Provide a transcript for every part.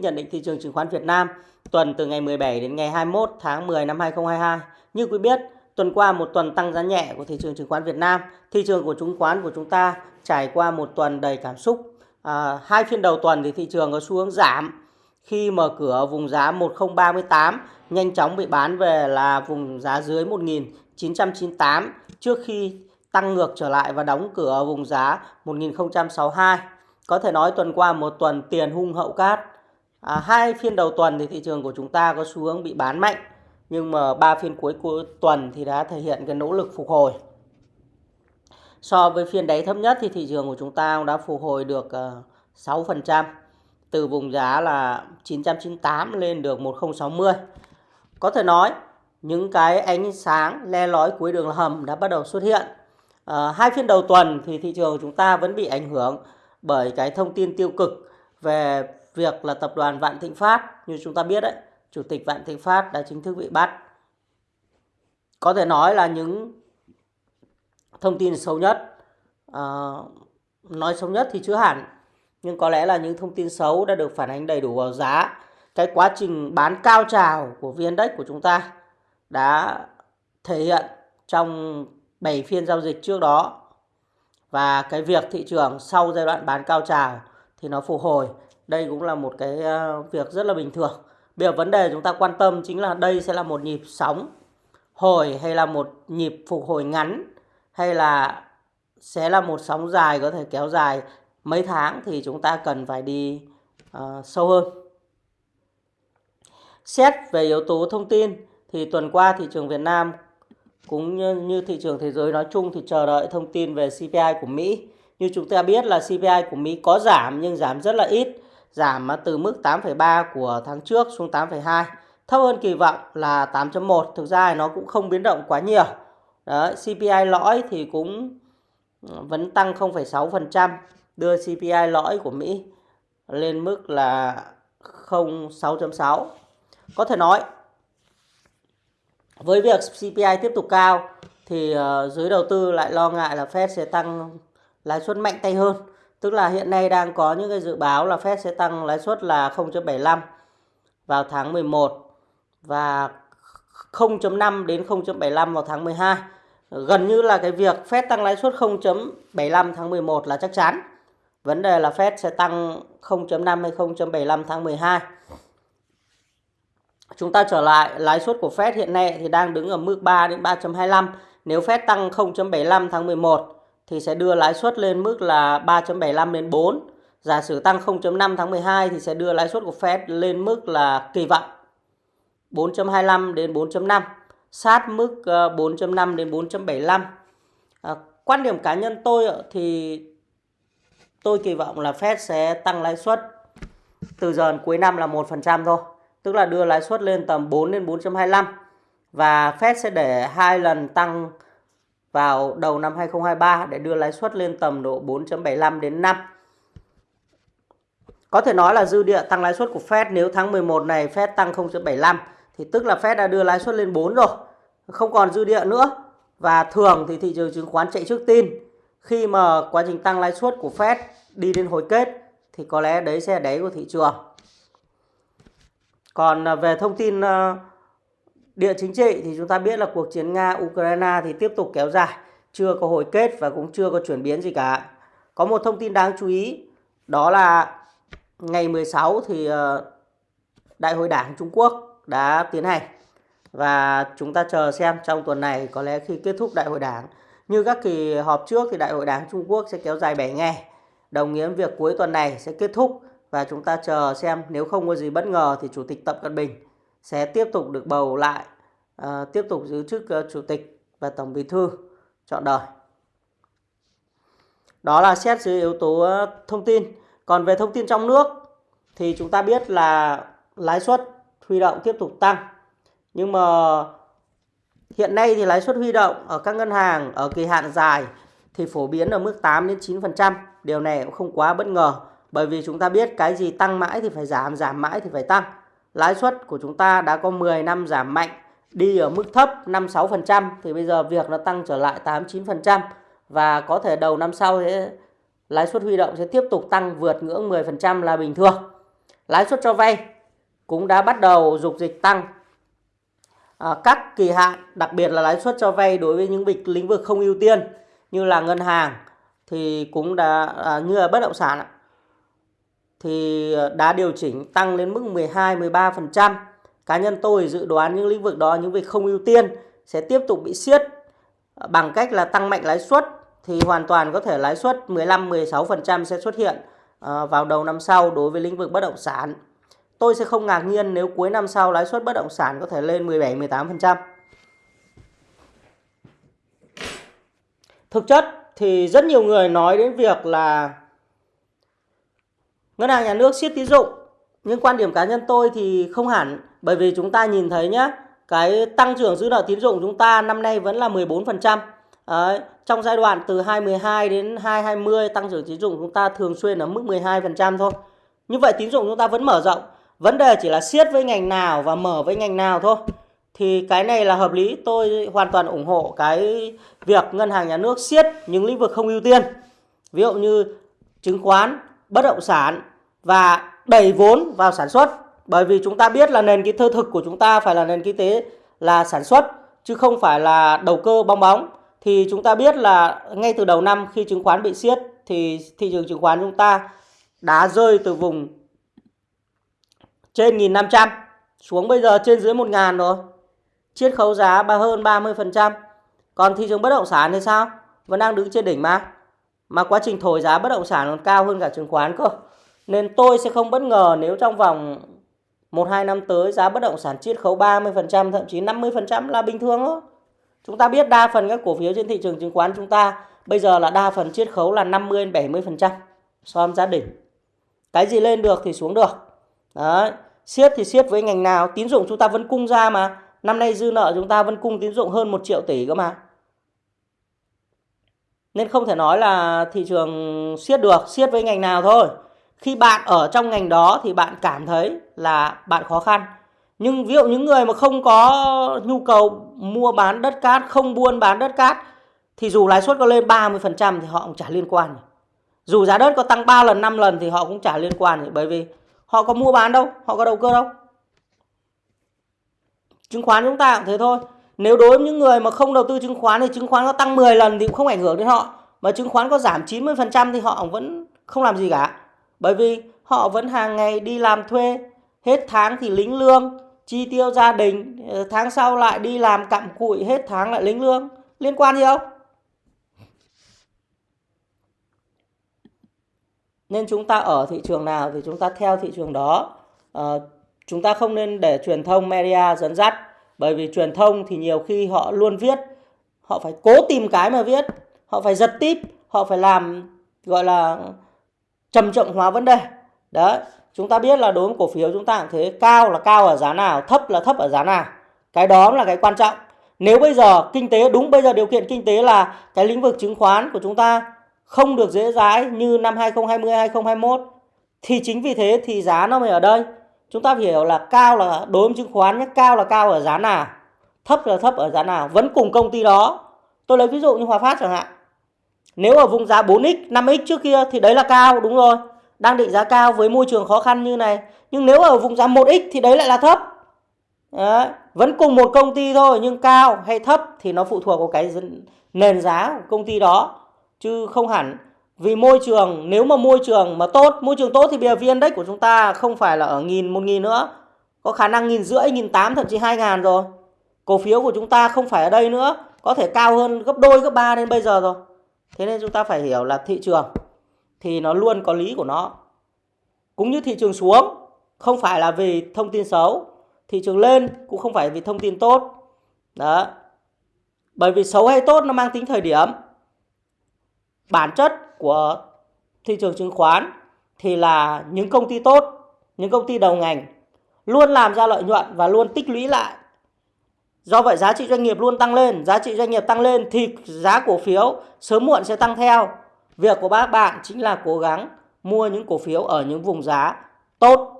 Nhận định thị trường chứng khoán Việt Nam tuần từ ngày 17 đến ngày 21 tháng 10 năm 2022. Như quý biết, tuần qua một tuần tăng giá nhẹ của thị trường chứng khoán Việt Nam, thị trường của chứng khoán của chúng ta trải qua một tuần đầy cảm xúc. À, hai phiên đầu tuần thì thị trường có xu hướng giảm khi mở cửa vùng giá 1038 nhanh chóng bị bán về là vùng giá dưới 1998 trước khi tăng ngược trở lại và đóng cửa ở vùng giá 1062. Có thể nói tuần qua một tuần tiền hung hậu cát À, hai phiên đầu tuần thì thị trường của chúng ta có xu hướng bị bán mạnh nhưng mà ba phiên cuối cuối tuần thì đã thể hiện cái nỗ lực phục hồi. So với phiên đáy thấp nhất thì thị trường của chúng ta đã phục hồi được ờ, uh, 6% từ vùng giá là 998 lên được 1060. Có thể nói những cái ánh sáng le lói cuối đường hầm đã bắt đầu xuất hiện. À, hai phiên đầu tuần thì thị trường của chúng ta vẫn bị ảnh hưởng bởi cái thông tin tiêu cực về việc là tập đoàn Vạn Thịnh Phát như chúng ta biết đấy, chủ tịch Vạn Thịnh Phát đã chính thức bị bắt. Có thể nói là những thông tin xấu nhất, à, nói xấu nhất thì chưa hẳn, nhưng có lẽ là những thông tin xấu đã được phản ánh đầy đủ vào giá. Cái quá trình bán cao trào của VN Index của chúng ta đã thể hiện trong 7 phiên giao dịch trước đó và cái việc thị trường sau giai đoạn bán cao trào thì nó phục hồi đây cũng là một cái ờ, việc rất là bình thường. Bây giờ vấn đề chúng ta quan tâm chính là đây sẽ là một nhịp sóng hồi hay là một nhịp phục hồi ngắn hay là sẽ là một sóng dài có thể kéo dài mấy tháng thì chúng ta cần phải đi uh, sâu hơn. Xét về yếu tố thông tin thì tuần qua thị trường Việt Nam cũng như, như thị trường thế giới nói chung thì chờ đợi thông tin về CPI của Mỹ. Như chúng ta biết là CPI của Mỹ có giảm nhưng giảm rất là ít giảm từ mức 8,3 của tháng trước xuống 8,2 thấp hơn kỳ vọng là 8.1 thực ra nó cũng không biến động quá nhiều. Đấy, CPI lõi thì cũng ừ, vẫn tăng 0,6% đưa CPI lõi của Mỹ lên mức là 0,6.6 có thể nói với việc CPI tiếp tục cao thì ờ, giới đầu tư lại lo ngại là Fed sẽ tăng lãi suất mạnh tay hơn. Tức là hiện nay đang có những cái dự báo là Fed sẽ tăng lãi suất là 0.75 vào tháng 11 và 0.5 đến 0.75 vào tháng 12. Gần như là cái việc Fed tăng lãi suất 0.75 tháng 11 là chắc chắn. Vấn đề là Fed sẽ tăng 0.5 hay 0.75 tháng 12. Chúng ta trở lại, lãi suất của Fed hiện nay thì đang đứng ở mức 3 đến 3.25. Nếu Fed tăng 0.75 tháng 11 thì sẽ đưa lãi suất lên mức là 3.75 đến 4. Giả sử tăng 0.5 tháng 12 thì sẽ đưa lãi suất của Fed lên mức là kỳ vọng 4.25 đến 4.5, sát mức ờ, 4.5 đến 4.75. À, ờ, quan điểm cá nhân tôi thì tôi kỳ vọng là Fed sẽ tăng lãi suất từ giờ cuối năm là 1% thôi, tức là đưa lãi suất lên tầm 4 đến 4.25 và Fed sẽ để hai lần tăng vào đầu năm 2023 để đưa lãi suất lên tầm độ 4.75 đến 5. Có thể nói là dư địa tăng lãi suất của Fed nếu tháng 11 này Fed tăng 0.75 thì tức là Fed đã đưa lãi suất lên 4 rồi. Không còn dư địa nữa. Và thường thì thị trường chứng khoán chạy trước tin. Khi mà quá trình tăng lãi suất của Fed đi đến hồi kết thì có lẽ đấy sẽ đáy của thị trường. Còn à, về thông tin uh, Địa chính trị thì chúng ta biết là cuộc chiến Nga-Ukraine thì tiếp tục kéo dài, chưa có hồi kết và cũng chưa có chuyển biến gì cả. Có một thông tin đáng chú ý đó là ngày 16 thì ờ, Đại hội Đảng Trung Quốc đã tiến hành và chúng ta chờ xem trong tuần này có lẽ khi kết thúc Đại hội Đảng như các kỳ họp trước thì Đại hội Đảng Trung Quốc sẽ kéo dài 7 ngày. Đồng nghĩa việc cuối tuần này sẽ kết thúc và chúng ta chờ xem nếu không có gì bất ngờ thì Chủ tịch Tập Cận Bình sẽ tiếp tục được bầu lại à, tiếp tục giữ chức uh, chủ tịch và tổng bí thư chọn đời. Đó là xét dưới yếu tố uh, thông tin. Còn về thông tin trong nước thì chúng ta biết là lãi suất huy động tiếp tục tăng. Nhưng mà hiện nay thì lãi suất huy động ở các ngân hàng ở kỳ hạn dài thì phổ biến ở mức 8 đến 9%. Điều này cũng không quá bất ngờ bởi vì chúng ta biết cái gì tăng mãi thì phải giảm, giảm mãi thì phải tăng lãi suất của chúng ta đã có 10 năm giảm mạnh đi ở mức thấp 5-6% thì bây giờ việc nó tăng trở lại 8-9% và có thể đầu năm sau sẽ lãi suất huy động sẽ tiếp tục tăng vượt ngưỡng 10% là bình thường. lãi suất cho vay cũng đã bắt đầu dục dịch tăng. À, các kỳ hạn, đặc biệt là lãi suất cho vay đối với những lĩnh vực không ưu tiên như là ngân hàng thì cũng đã à, như là bất động sản thì ờ, đã điều chỉnh tăng lên mức 12 13%. Cá nhân tôi dự đoán những lĩnh vực đó, những việc không ưu tiên sẽ tiếp tục bị siết ờ, bằng cách là tăng mạnh lãi suất thì hoàn toàn có thể lãi suất 15 16% sẽ xuất hiện ờ, vào đầu năm sau đối với lĩnh vực bất động sản. Tôi sẽ không ngạc nhiên nếu cuối năm sau lãi suất bất động sản có thể lên 17 18%. Thực chất thì rất nhiều người nói đến việc là ngân hàng nhà nước siết tín dụng nhưng quan điểm cá nhân tôi thì không hẳn bởi vì chúng ta nhìn thấy nhé cái tăng trưởng dư nợ tín dụng chúng ta năm nay vẫn là 14%. Đấy, trong giai đoạn từ 2012 đến 2020 tăng trưởng tín dụng chúng ta thường xuyên ở mức 12% thôi. Như vậy tín dụng chúng ta vẫn mở rộng. Vấn đề chỉ là siết với ngành nào và mở với ngành nào thôi. Thì cái này là hợp lý, tôi hoàn toàn ủng hộ cái việc ngân hàng nhà nước siết những lĩnh vực không ưu tiên. Ví dụ như chứng khoán, bất động sản và đẩy vốn vào sản xuất bởi vì chúng ta biết là nền kinh tế thực của chúng ta phải là nền kinh tế là sản xuất, chứ không phải là đầu cơ bong bóng thì chúng ta biết là ngay từ đầu năm khi chứng khoán bị siết, thì thị trường chứng khoán chúng ta đã rơi từ vùng trên 1.500 xuống bây giờ trên dưới 1.000 rồi. Chiết khấu giá ba hơn 30%. Còn thị trường bất động sản thì sao? Vẫn đang đứng trên đỉnh mà. Mà quá trình thổi giá bất động sản còn cao hơn cả chứng khoán cơ. Nên tôi sẽ không bất ngờ nếu trong vòng 1-2 năm tới giá bất động sản chiết khấu 30% thậm chí 50% là bình thường thôi. Chúng ta biết đa phần các cổ phiếu trên thị trường chứng khoán chúng ta bây giờ là đa phần chiết khấu là 50-70% so với giá đỉnh. Cái gì lên được thì xuống được. Đấy. Siết thì siết với ngành nào? Tín dụng chúng ta vẫn cung ra mà. Năm nay dư nợ chúng ta vẫn cung tín dụng hơn 1 triệu tỷ cơ mà. Nên không thể nói là thị trường siết được, siết với ngành nào thôi khi bạn ở trong ngành đó thì bạn cảm thấy là bạn khó khăn. Nhưng ví dụ những người mà không có nhu cầu mua bán đất cát, không buôn bán đất cát, thì dù lãi suất có lên 30% thì họ cũng chả liên quan dù giá đất có tăng 3 lần 5 lần thì họ cũng chả liên quan bởi vì họ có mua bán đâu, họ có đầu cơ đâu. Chứng khoán chúng ta cũng thế thôi. Nếu đối với những người mà không đầu tư chứng khoán thì chứng khoán có tăng 10 lần thì cũng không ảnh hưởng đến họ. Mà chứng khoán có giảm 90% thì họ vẫn không làm gì cả bởi vì họ vẫn hàng ngày đi làm thuê, hết tháng thì lính lương, chi tiêu gia đình, ờ, tháng sau lại đi làm cặm cụi, hết tháng lại lính lương. Liên quan gì không? Nên chúng ta ở thị trường nào thì chúng ta theo thị trường đó. À, chúng ta không nên để truyền thông media dẫn dắt. Bởi vì truyền thông thì nhiều khi họ luôn viết, họ phải cố tìm cái mà viết, họ phải giật tip họ phải làm gọi là trầm trọng hóa vấn đề. Đấy, chúng ta biết là đối với cổ phiếu chúng ta cũng thế, cao là cao ở giá nào, thấp là thấp ở giá nào. Cái đó là cái quan trọng. Nếu bây giờ kinh tế, đúng bây giờ điều kiện kinh tế là cái lĩnh vực chứng khoán của chúng ta không được dễ dãi như năm 2020 2021 thì chính vì thế thì giá nó mới ở đây. Chúng ta phải hiểu là cao là đối với chứng khoán nhé, cao là cao ở giá nào, thấp là thấp ở giá nào, vẫn cùng công ty đó. Tôi lấy ví dụ như Hòa Phát chẳng hạn nếu ở vùng giá 4x, 5x trước kia thì đấy là cao, đúng rồi. Đang định giá cao với môi trường khó khăn như này. Nhưng nếu ở vùng giá 1x thì đấy lại là thấp. Đấy. Vẫn cùng một công ty thôi nhưng cao hay thấp thì nó phụ thuộc vào cái nền giá của công ty đó. Chứ không hẳn vì môi trường nếu mà môi trường mà tốt môi trường tốt thì bây giờ vn index của chúng ta không phải là ở nghìn một nghìn nữa có khả năng nghìn rưỡi nghìn tám thậm chí hai ngàn rồi cổ phiếu của chúng ta không phải ở đây nữa có thể cao hơn gấp đôi gấp ba đến bây giờ rồi thế nên chúng ta phải hiểu là thị trường thì nó luôn có lý của nó. Cũng như thị trường xuống, không phải là vì thông tin xấu, thị trường lên cũng không phải vì thông tin tốt. Đó. Bởi vì xấu hay tốt nó mang tính thời điểm. Bản chất của thị trường chứng khoán thì là những công ty tốt, những công ty đầu ngành luôn làm ra lợi nhuận và luôn tích lũy lại. Do vậy giá trị doanh nghiệp luôn tăng lên, giá trị doanh nghiệp tăng lên thì giá cổ phiếu sớm muộn sẽ tăng theo. Việc của các bạn chính là cố gắng mua những cổ phiếu ở những vùng giá tốt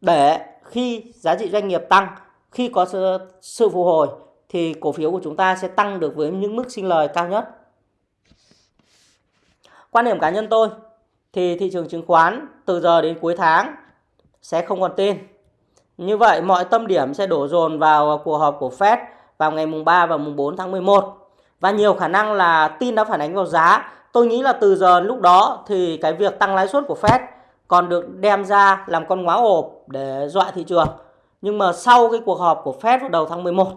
để khi giá trị doanh nghiệp tăng, khi có sự, sự phục hồi thì cổ phiếu của chúng ta sẽ tăng được với những mức sinh lời cao nhất. Quan điểm cá nhân tôi thì thị trường chứng khoán từ giờ đến cuối tháng sẽ không còn tin. Như vậy, mọi tâm điểm sẽ đổ dồn vào cuộc họp của Fed vào ngày mùng 3 và mùng 4 tháng 11. Và nhiều khả năng là tin đã phản ánh vào giá. Tôi nghĩ là từ giờ lúc đó thì cái việc tăng lãi suất của Fed còn được đem ra làm con ngáo ộp để dọa thị trường. Nhưng mà sau cái cuộc họp của Fed vào đầu tháng 11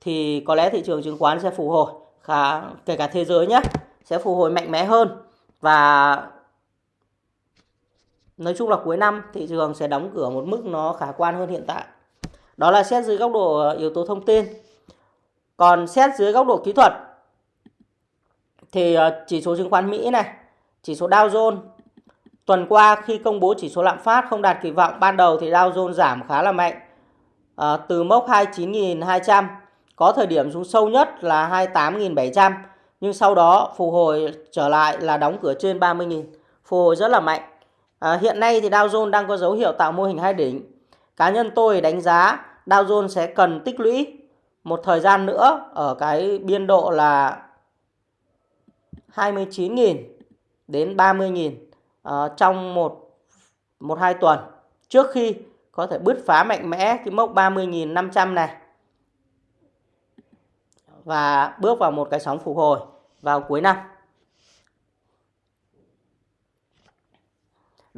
thì có lẽ thị trường chứng khoán sẽ phục hồi, khá kể cả thế giới nhé sẽ phục hồi mạnh mẽ hơn và nói chung là cuối năm thị trường sẽ đóng cửa một mức nó khả quan hơn hiện tại. Đó là xét dưới góc độ ờ, yếu tố thông tin. Còn xét dưới góc độ kỹ thuật thì ờ, chỉ số chứng khoán Mỹ này chỉ số Dow Jones tuần qua khi công bố chỉ số lạm phát không đạt kỳ vọng ban đầu thì Dow Jones giảm khá là mạnh à, từ mốc 29.200 có thời điểm xuống sâu nhất là 28.700 nhưng sau đó phục hồi trở lại là đóng cửa trên 30.000 phục hồi rất là mạnh à, hiện nay thì Dow Jones đang có dấu hiệu tạo mô hình hai đỉnh cá nhân tôi đánh giá Dow Jones sẽ cần tích lũy một thời gian nữa ở cái biên độ là 29.000 đến 30.000 uh, ờ, trong một một hai tuần trước khi có thể bứt phá mạnh mẽ cái mốc 30.500 này và bước vào một cái sóng phục hồi vào cuối năm.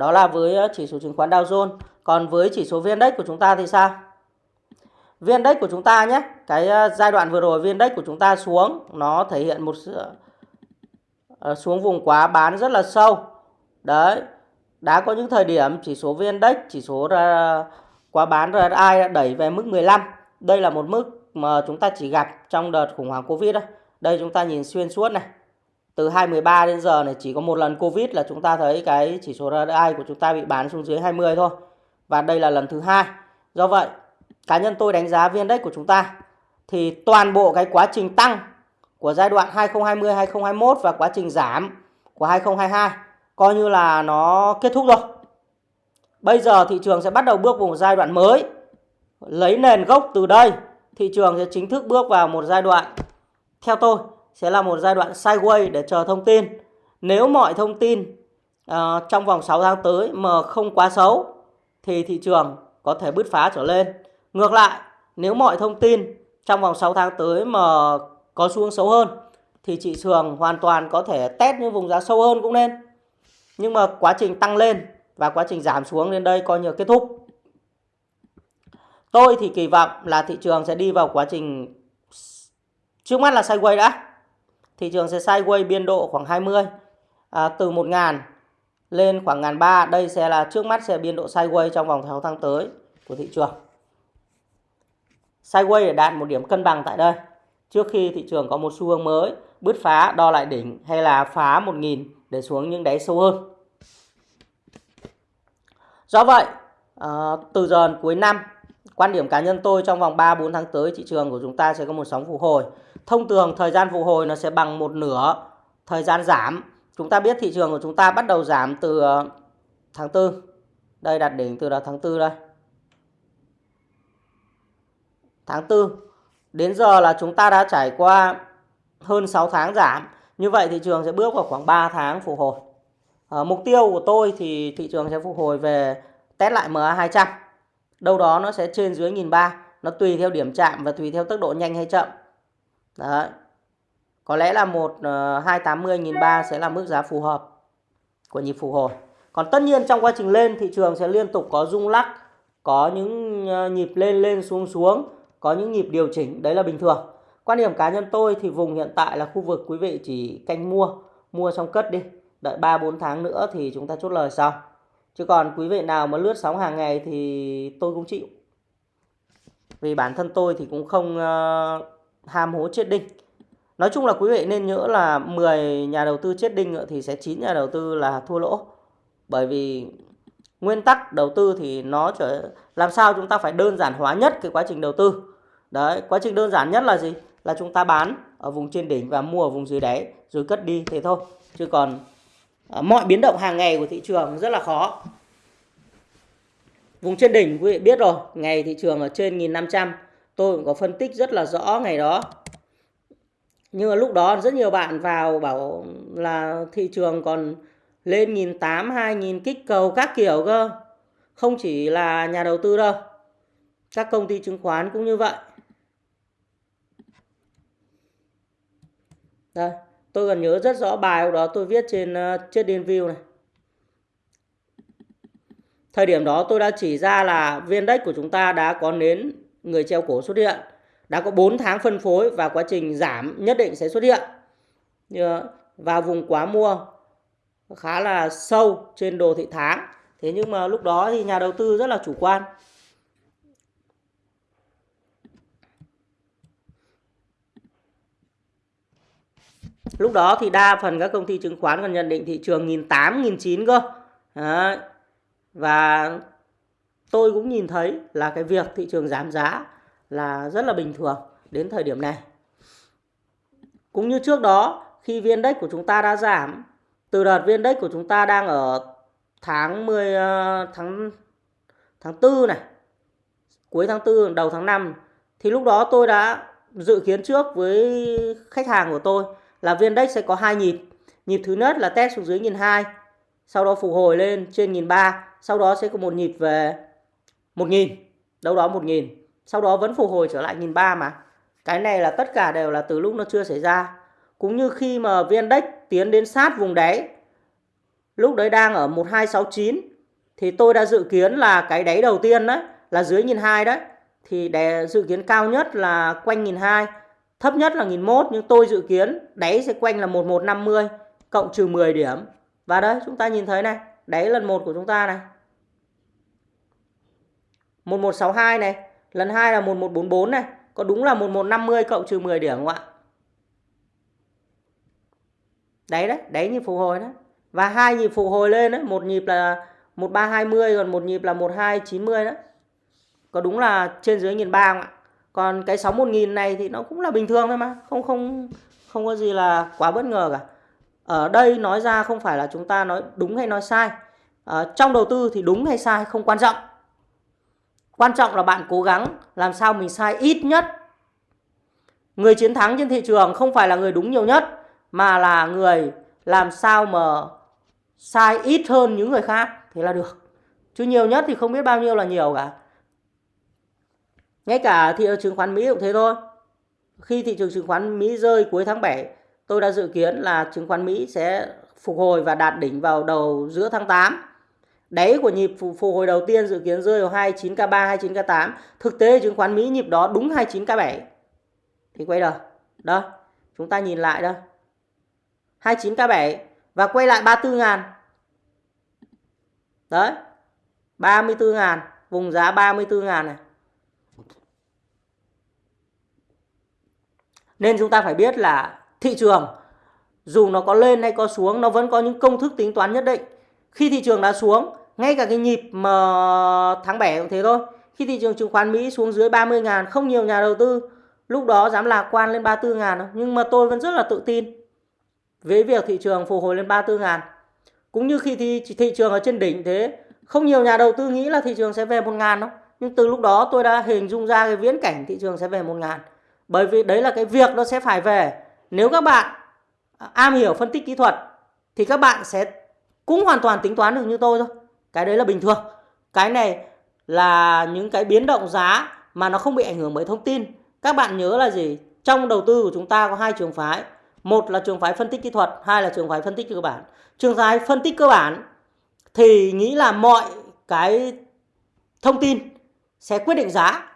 Đó là với ờ, chỉ số chứng khoán Dow Jones. Còn với chỉ số VN Index của chúng ta thì sao? VN Index của chúng ta nhé, cái ờ, giai đoạn vừa rồi VN Index của chúng ta xuống nó thể hiện một ờ, xuống vùng quá bán rất là sâu. Đấy. Đã có những thời điểm chỉ số VN Index, chỉ số quá bán RSI đã đẩy về mức 15. Đây là một mức mà chúng ta chỉ gặp trong đợt khủng hoảng Covid đó. Đây chúng ta nhìn xuyên suốt này. Từ 2013 đến giờ này chỉ có một lần Covid là chúng ta thấy cái chỉ số RSI của chúng ta bị bán xuống dưới 20 thôi. Và đây là lần thứ hai. Do vậy, cá nhân tôi đánh giá viên đất của chúng ta thì toàn bộ cái quá trình tăng của giai đoạn 2020 2021 và quá trình giảm của 2022 coi như là nó kết thúc rồi. Bây giờ thị trường sẽ bắt đầu bước vào một giai đoạn mới. Lấy nền gốc từ đây thị trường sẽ chính thức bước vào một giai đoạn theo tôi sẽ là một giai đoạn sideways để chờ thông tin. Nếu mọi thông tin uh, trong vòng 6 tháng tới mà không quá xấu thì thị trường có thể bứt phá trở lên. Ngược lại, nếu mọi thông tin trong vòng 6 tháng tới mà có xuống xấu hơn thì thị trường hoàn toàn có thể test những vùng giá sâu hơn cũng nên. Nhưng mà quá trình tăng lên và quá trình giảm xuống đến đây coi như kết thúc. Tôi thì kỳ vọng là thị trường sẽ đi vào quá trình trước mắt là sideways đã. Thị trường sẽ sideways biên độ khoảng 20 à, từ 1.000 lên khoảng 1.300. Đây sẽ là trước mắt sẽ biên độ sideways trong vòng 6 tháng tới của thị trường. Sideways để đạt một điểm cân bằng tại đây. Trước khi thị trường có một xu hướng mới bứt phá đo lại đỉnh hay là phá 1.000 để xuống những đáy sâu hơn. Do vậy, à, từ giờ cuối năm Quan điểm cá nhân tôi trong vòng 3-4 tháng tới thị trường của chúng ta sẽ có một sóng phục hồi. Thông thường thời gian phục hồi nó sẽ bằng một nửa thời gian giảm. Chúng ta biết thị trường của chúng ta bắt đầu giảm từ ờ, tháng 4. Đây đặt đỉnh từ đó tháng 4 đây. Tháng 4. Đến giờ là chúng ta đã trải qua hơn 6 tháng giảm. Như vậy thị trường sẽ bước vào khoảng 3 tháng phục hồi. À, mục tiêu của tôi thì thị trường sẽ phục hồi về test lại MA200 đâu đó nó sẽ trên dưới 1.300. nó tùy theo điểm chạm và tùy theo tốc độ nhanh hay chậm đấy. Có lẽ là một ờ, uh, 280 nghìn ba sẽ là mức giá phù hợp của nhịp phục hồi. Còn tất nhiên trong quá trình lên thị trường sẽ liên tục có rung lắc có những ờ, nhịp lên lên xuống xuống có những nhịp điều chỉnh. Đấy là bình thường. Quan điểm cá nhân tôi thì vùng hiện tại là khu vực quý vị chỉ canh mua mua xong cất đi. Đợi 3 4 tháng nữa thì chúng ta chốt lời sau. Chứ còn quý vị nào mà lướt sóng hàng ngày thì tôi cũng chịu. Vì bản thân tôi thì cũng không uh, ham hố chết đinh. Nói chung là quý vị nên nhớ là 10 nhà đầu tư chết đinh thì sẽ 9 nhà đầu tư là thua lỗ. Bởi vì nguyên tắc đầu tư thì nó trở làm sao chúng ta phải đơn giản hóa nhất cái quá trình đầu tư. Đấy quá trình đơn giản nhất là gì? Là chúng ta bán ở vùng trên đỉnh và mua ở vùng dưới đáy rồi cất đi thế thôi. Chứ còn À, mọi biến động hàng ngày của thị trường rất là khó. Vùng trên đỉnh quý vị biết rồi ngày thị trường ở trên 1500 tôi cũng có phân tích rất là rõ ngày đó nhưng mà lúc đó rất nhiều bạn vào bảo là thị trường còn lên 1.800 2.000 kích cầu các kiểu cơ Không chỉ là nhà đầu tư đâu. Các công ty chứng khoán cũng như vậy. Đây, tôi còn nhớ rất rõ bài đó tôi viết trên uh, trên view này. Thời điểm đó tôi đã chỉ ra là viên đất của chúng ta đã có nến người treo cổ xuất hiện. Đã có 4 tháng phân phối và quá trình giảm nhất định sẽ xuất hiện. Vào vùng quá mua khá là sâu trên đồ thị tháng. Thế nhưng mà lúc đó thì nhà đầu tư rất là chủ quan. Lúc đó thì đa phần các công ty chứng khoán còn nhận định thị trường 1.800, 1.900 cơ. Đấy. Và tôi cũng nhìn thấy là cái việc thị trường giảm giá là rất là bình thường đến thời điểm này. Cũng như trước đó khi viên index của chúng ta đã giảm từ đợt viên index của chúng ta đang ở tháng 10 ờ, tháng tháng 4 này, cuối tháng 4 đầu tháng 5 thì lúc đó tôi đã dự kiến trước với khách hàng của tôi là viên index sẽ có hai nhịp. Nhịp thứ nhất là test xuống dưới 1002, sau đó phục hồi lên trên 1003, sau đó sẽ có một nhịp về 1000, đâu đó 1000. Sau đó vẫn phục hồi trở lại 1003 mà. Cái này là tất cả đều là từ lúc nó chưa xảy ra. Cũng như khi mà viên index tiến đến sát vùng đáy, lúc đấy đang ở 1269 thì tôi đã dự kiến là cái đáy đầu tiên đấy là dưới 1002 đấy. Thì để dự kiến cao nhất là quanh 1002 Thấp nhất là 1001 nhưng tôi dự kiến đáy sẽ quanh là 1150 cộng trừ 10 điểm. Và đấy chúng ta nhìn thấy này, đáy lần 1 của chúng ta này. 1162 này, lần 2 là 1144 này, có đúng là 1150 cộng trừ 10 điểm không ạ? Đấy đấy, đấy nhịp phục hồi đấy. Và hai nhịp phục hồi lên đấy, một nhịp là 1320 còn một nhịp là 1290 đấy. Có đúng là trên dưới 1003 không ạ? còn cái 61000 này thì nó cũng là bình thường thôi mà không không không có gì là quá bất ngờ cả ở đây nói ra không phải là chúng ta nói đúng hay nói sai à, trong đầu tư thì đúng hay sai không quan trọng quan trọng là bạn cố gắng làm sao mình sai ít nhất người chiến thắng trên thị trường không phải là người đúng nhiều nhất mà là người làm sao mà sai ít hơn những người khác thì là được chứ nhiều nhất thì không biết bao nhiêu là nhiều cả ngay cả thị trường chứng khoán Mỹ cũng thế thôi. Khi thị trường chứng khoán Mỹ rơi cuối tháng 7, tôi đã dự kiến là chứng khoán Mỹ sẽ phục hồi và đạt đỉnh vào đầu giữa tháng 8. Đáy của nhịp phục hồi đầu tiên dự kiến rơi vào 29K3, 29K8. Thực tế chứng khoán Mỹ nhịp đó đúng 29K7. Thì quay đầu. Đó, chúng ta nhìn lại đó. 29K7 và quay lại 34 ngàn. Đấy. 34 ngàn, vùng giá 34 ngàn này. Nên chúng ta phải biết là thị trường dù nó có lên hay có xuống nó vẫn có những công thức tính toán nhất định. Khi thị trường đã xuống, ngay cả cái nhịp mà tháng 7 cũng thế thôi. Khi thị trường chứng khoán Mỹ xuống dưới 30 ngàn, không nhiều nhà đầu tư lúc đó dám lạc quan lên 34 ngàn đâu. Nhưng mà tôi vẫn rất là tự tin với việc thị trường phục hồi lên 34 ngàn. Cũng như khi thị, thị trường ở trên đỉnh thế, không nhiều nhà đầu tư nghĩ là thị trường sẽ về 1 ngàn đâu. Nhưng từ lúc đó tôi đã hình dung ra cái viễn cảnh thị trường sẽ về 1 ngàn. Bởi vì đấy là cái việc nó sẽ phải về. Nếu các bạn à, am hiểu phân tích kỹ thuật thì các bạn sẽ cũng hoàn toàn tính toán được như tôi thôi. Cái đấy là bình thường. Cái này là những cái biến động giá mà nó không bị ảnh hưởng bởi thông tin. Các bạn nhớ là gì? Trong đầu tư của chúng ta có hai trường phái. Một là trường phái phân tích kỹ thuật, hai là trường phái phân tích cơ bản. Trường phái phân tích cơ bản thì nghĩ là mọi cái thông tin sẽ quyết định giá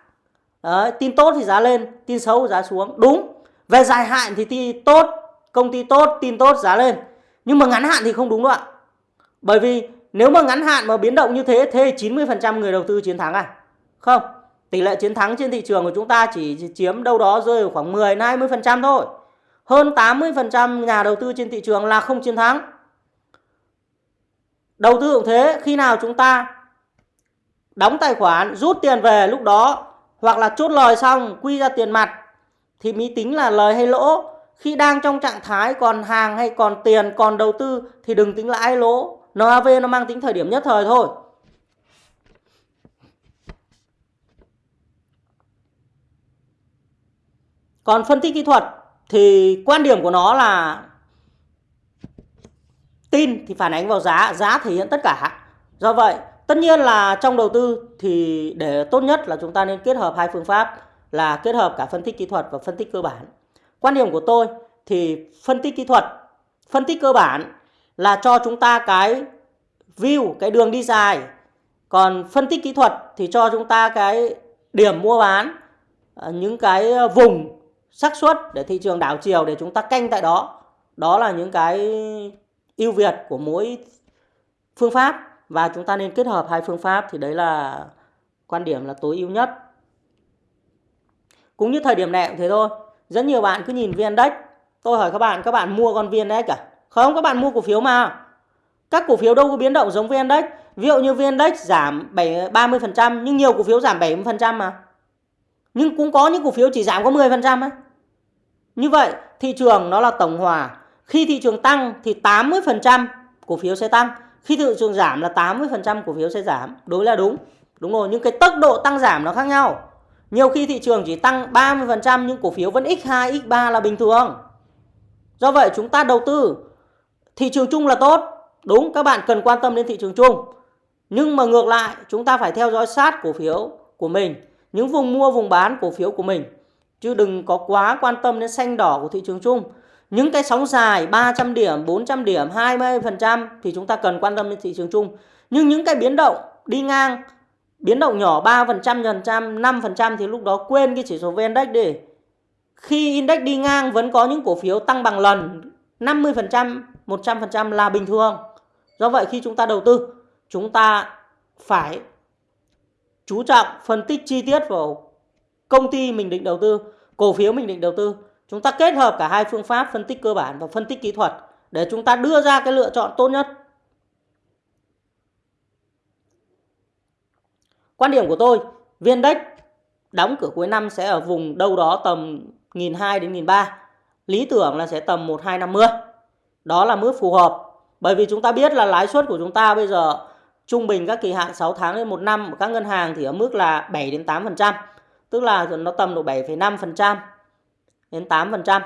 Đấy, tin tốt thì giá lên, tin xấu giá xuống. Đúng. Về dài hạn thì tin tốt, công ty tốt, tin tốt giá lên. Nhưng mà ngắn hạn thì không đúng đâu ạ. Bởi vì nếu mà ngắn hạn mà biến động như thế thế 90% người đầu tư chiến thắng à? Không. Tỷ lệ chiến thắng trên thị trường của chúng ta chỉ chiếm đâu đó rơi vào khoảng 10 20% thôi. Hơn 80% nhà đầu tư trên thị trường là không chiến thắng. Đầu tư cũng thế, khi nào chúng ta đóng tài khoản, rút tiền về lúc đó hoặc là chốt lời xong quy ra tiền mặt thì mới tính là lời hay lỗ khi đang trong trạng thái còn hàng hay còn tiền còn đầu tư thì đừng tính lãi lỗ NAV nó mang tính thời điểm nhất thời thôi. Còn phân tích kỹ thuật thì quan điểm của nó là tin thì phản ánh vào giá giá thể hiện tất cả. Do vậy, tất nhiên là trong đầu tư thì để tốt nhất là chúng ta nên kết hợp hai phương pháp là kết hợp cả phân tích kỹ thuật và phân tích cơ bản. Quan điểm của tôi thì phân tích kỹ thuật, phân tích cơ bản là cho chúng ta cái view, cái đường đi dài. Còn phân tích kỹ thuật thì cho chúng ta cái điểm mua bán à, những cái à, vùng xác suất để thị trường đảo chiều để chúng ta canh tại đó. Đó là những cái ưu việt của mỗi phương pháp và chúng ta nên kết hợp hai phương pháp thì đấy là quan điểm là tối ưu nhất. Cũng như thời điểm này cũng thế thôi. Rất nhiều bạn cứ nhìn vn index. Tôi hỏi các bạn các bạn mua con vn index à? Không các bạn mua cổ phiếu mà. Các cổ phiếu đâu có biến động giống vn index. Ví dụ như vn index giảm 7 30% nhưng nhiều cổ phiếu giảm 70% mà. Nhưng cũng có những cổ phiếu chỉ giảm có 10% ấy. Như vậy thị trường nó là tổng hòa. Khi thị trường tăng thì 80% cổ phiếu sẽ tăng. Khi thị trường giảm là 80% cổ phiếu sẽ giảm. Đối là đúng. Đúng rồi nhưng cái tốc độ tăng giảm nó khác nhau. Nhiều khi thị trường chỉ tăng 30% nhưng cổ phiếu vẫn x2, x3 là bình thường. Do vậy chúng ta đầu tư thị trường chung là tốt. Đúng, các bạn cần quan tâm đến thị trường chung. Nhưng mà ngược lại, chúng ta phải theo dõi sát cổ phiếu của mình. Những vùng mua, vùng bán cổ phiếu của mình. Chứ đừng có quá quan tâm đến xanh đỏ của thị trường chung. Những cái sóng dài 300 điểm, 400 điểm, 20% thì chúng ta cần quan tâm đến thị trường chung. Nhưng những cái biến động đi ngang biến động nhỏ 3%, phần trăm 5% thì lúc đó quên cái chỉ số VN Index đi. Khi index đi ngang vẫn có những cổ phiếu tăng bằng lần 50%, 100% là bình thường. Do vậy khi chúng ta đầu tư, chúng ta phải chú trọng phân tích chi tiết vào công ty mình định đầu tư, cổ phiếu mình định đầu tư. Chúng ta kết hợp cả hai phương pháp phân tích cơ bản và phân tích kỹ thuật để chúng ta đưa ra cái lựa chọn tốt nhất. Quan điểm của tôi, viên đất đóng cửa cuối năm sẽ ở vùng đâu đó tầm 1.200 đến 1.300. Lý tưởng là sẽ tầm 1250. Đó là mức phù hợp. Bởi vì chúng ta biết là lãi suất của chúng ta bây giờ trung bình các kỳ hạn 6 tháng đến 1 năm của các ngân hàng thì ở mức là 7 đến 8%. Tức là nó tầm độ 7,5% đến 8%.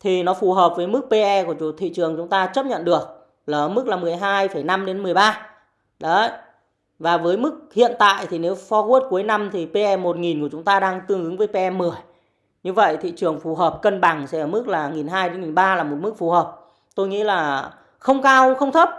Thì nó phù hợp với mức PE của chủ thị trường chúng ta chấp nhận được là ở mức là 12,5 đến 13. Đấy, và với mức hiện tại thì nếu forward cuối năm thì PE 1000 của chúng ta đang tương ứng với PE 10. Như vậy thị trường phù hợp cân bằng sẽ ở mức là 1200 đến 1300 là một mức phù hợp. Tôi nghĩ là không cao không thấp.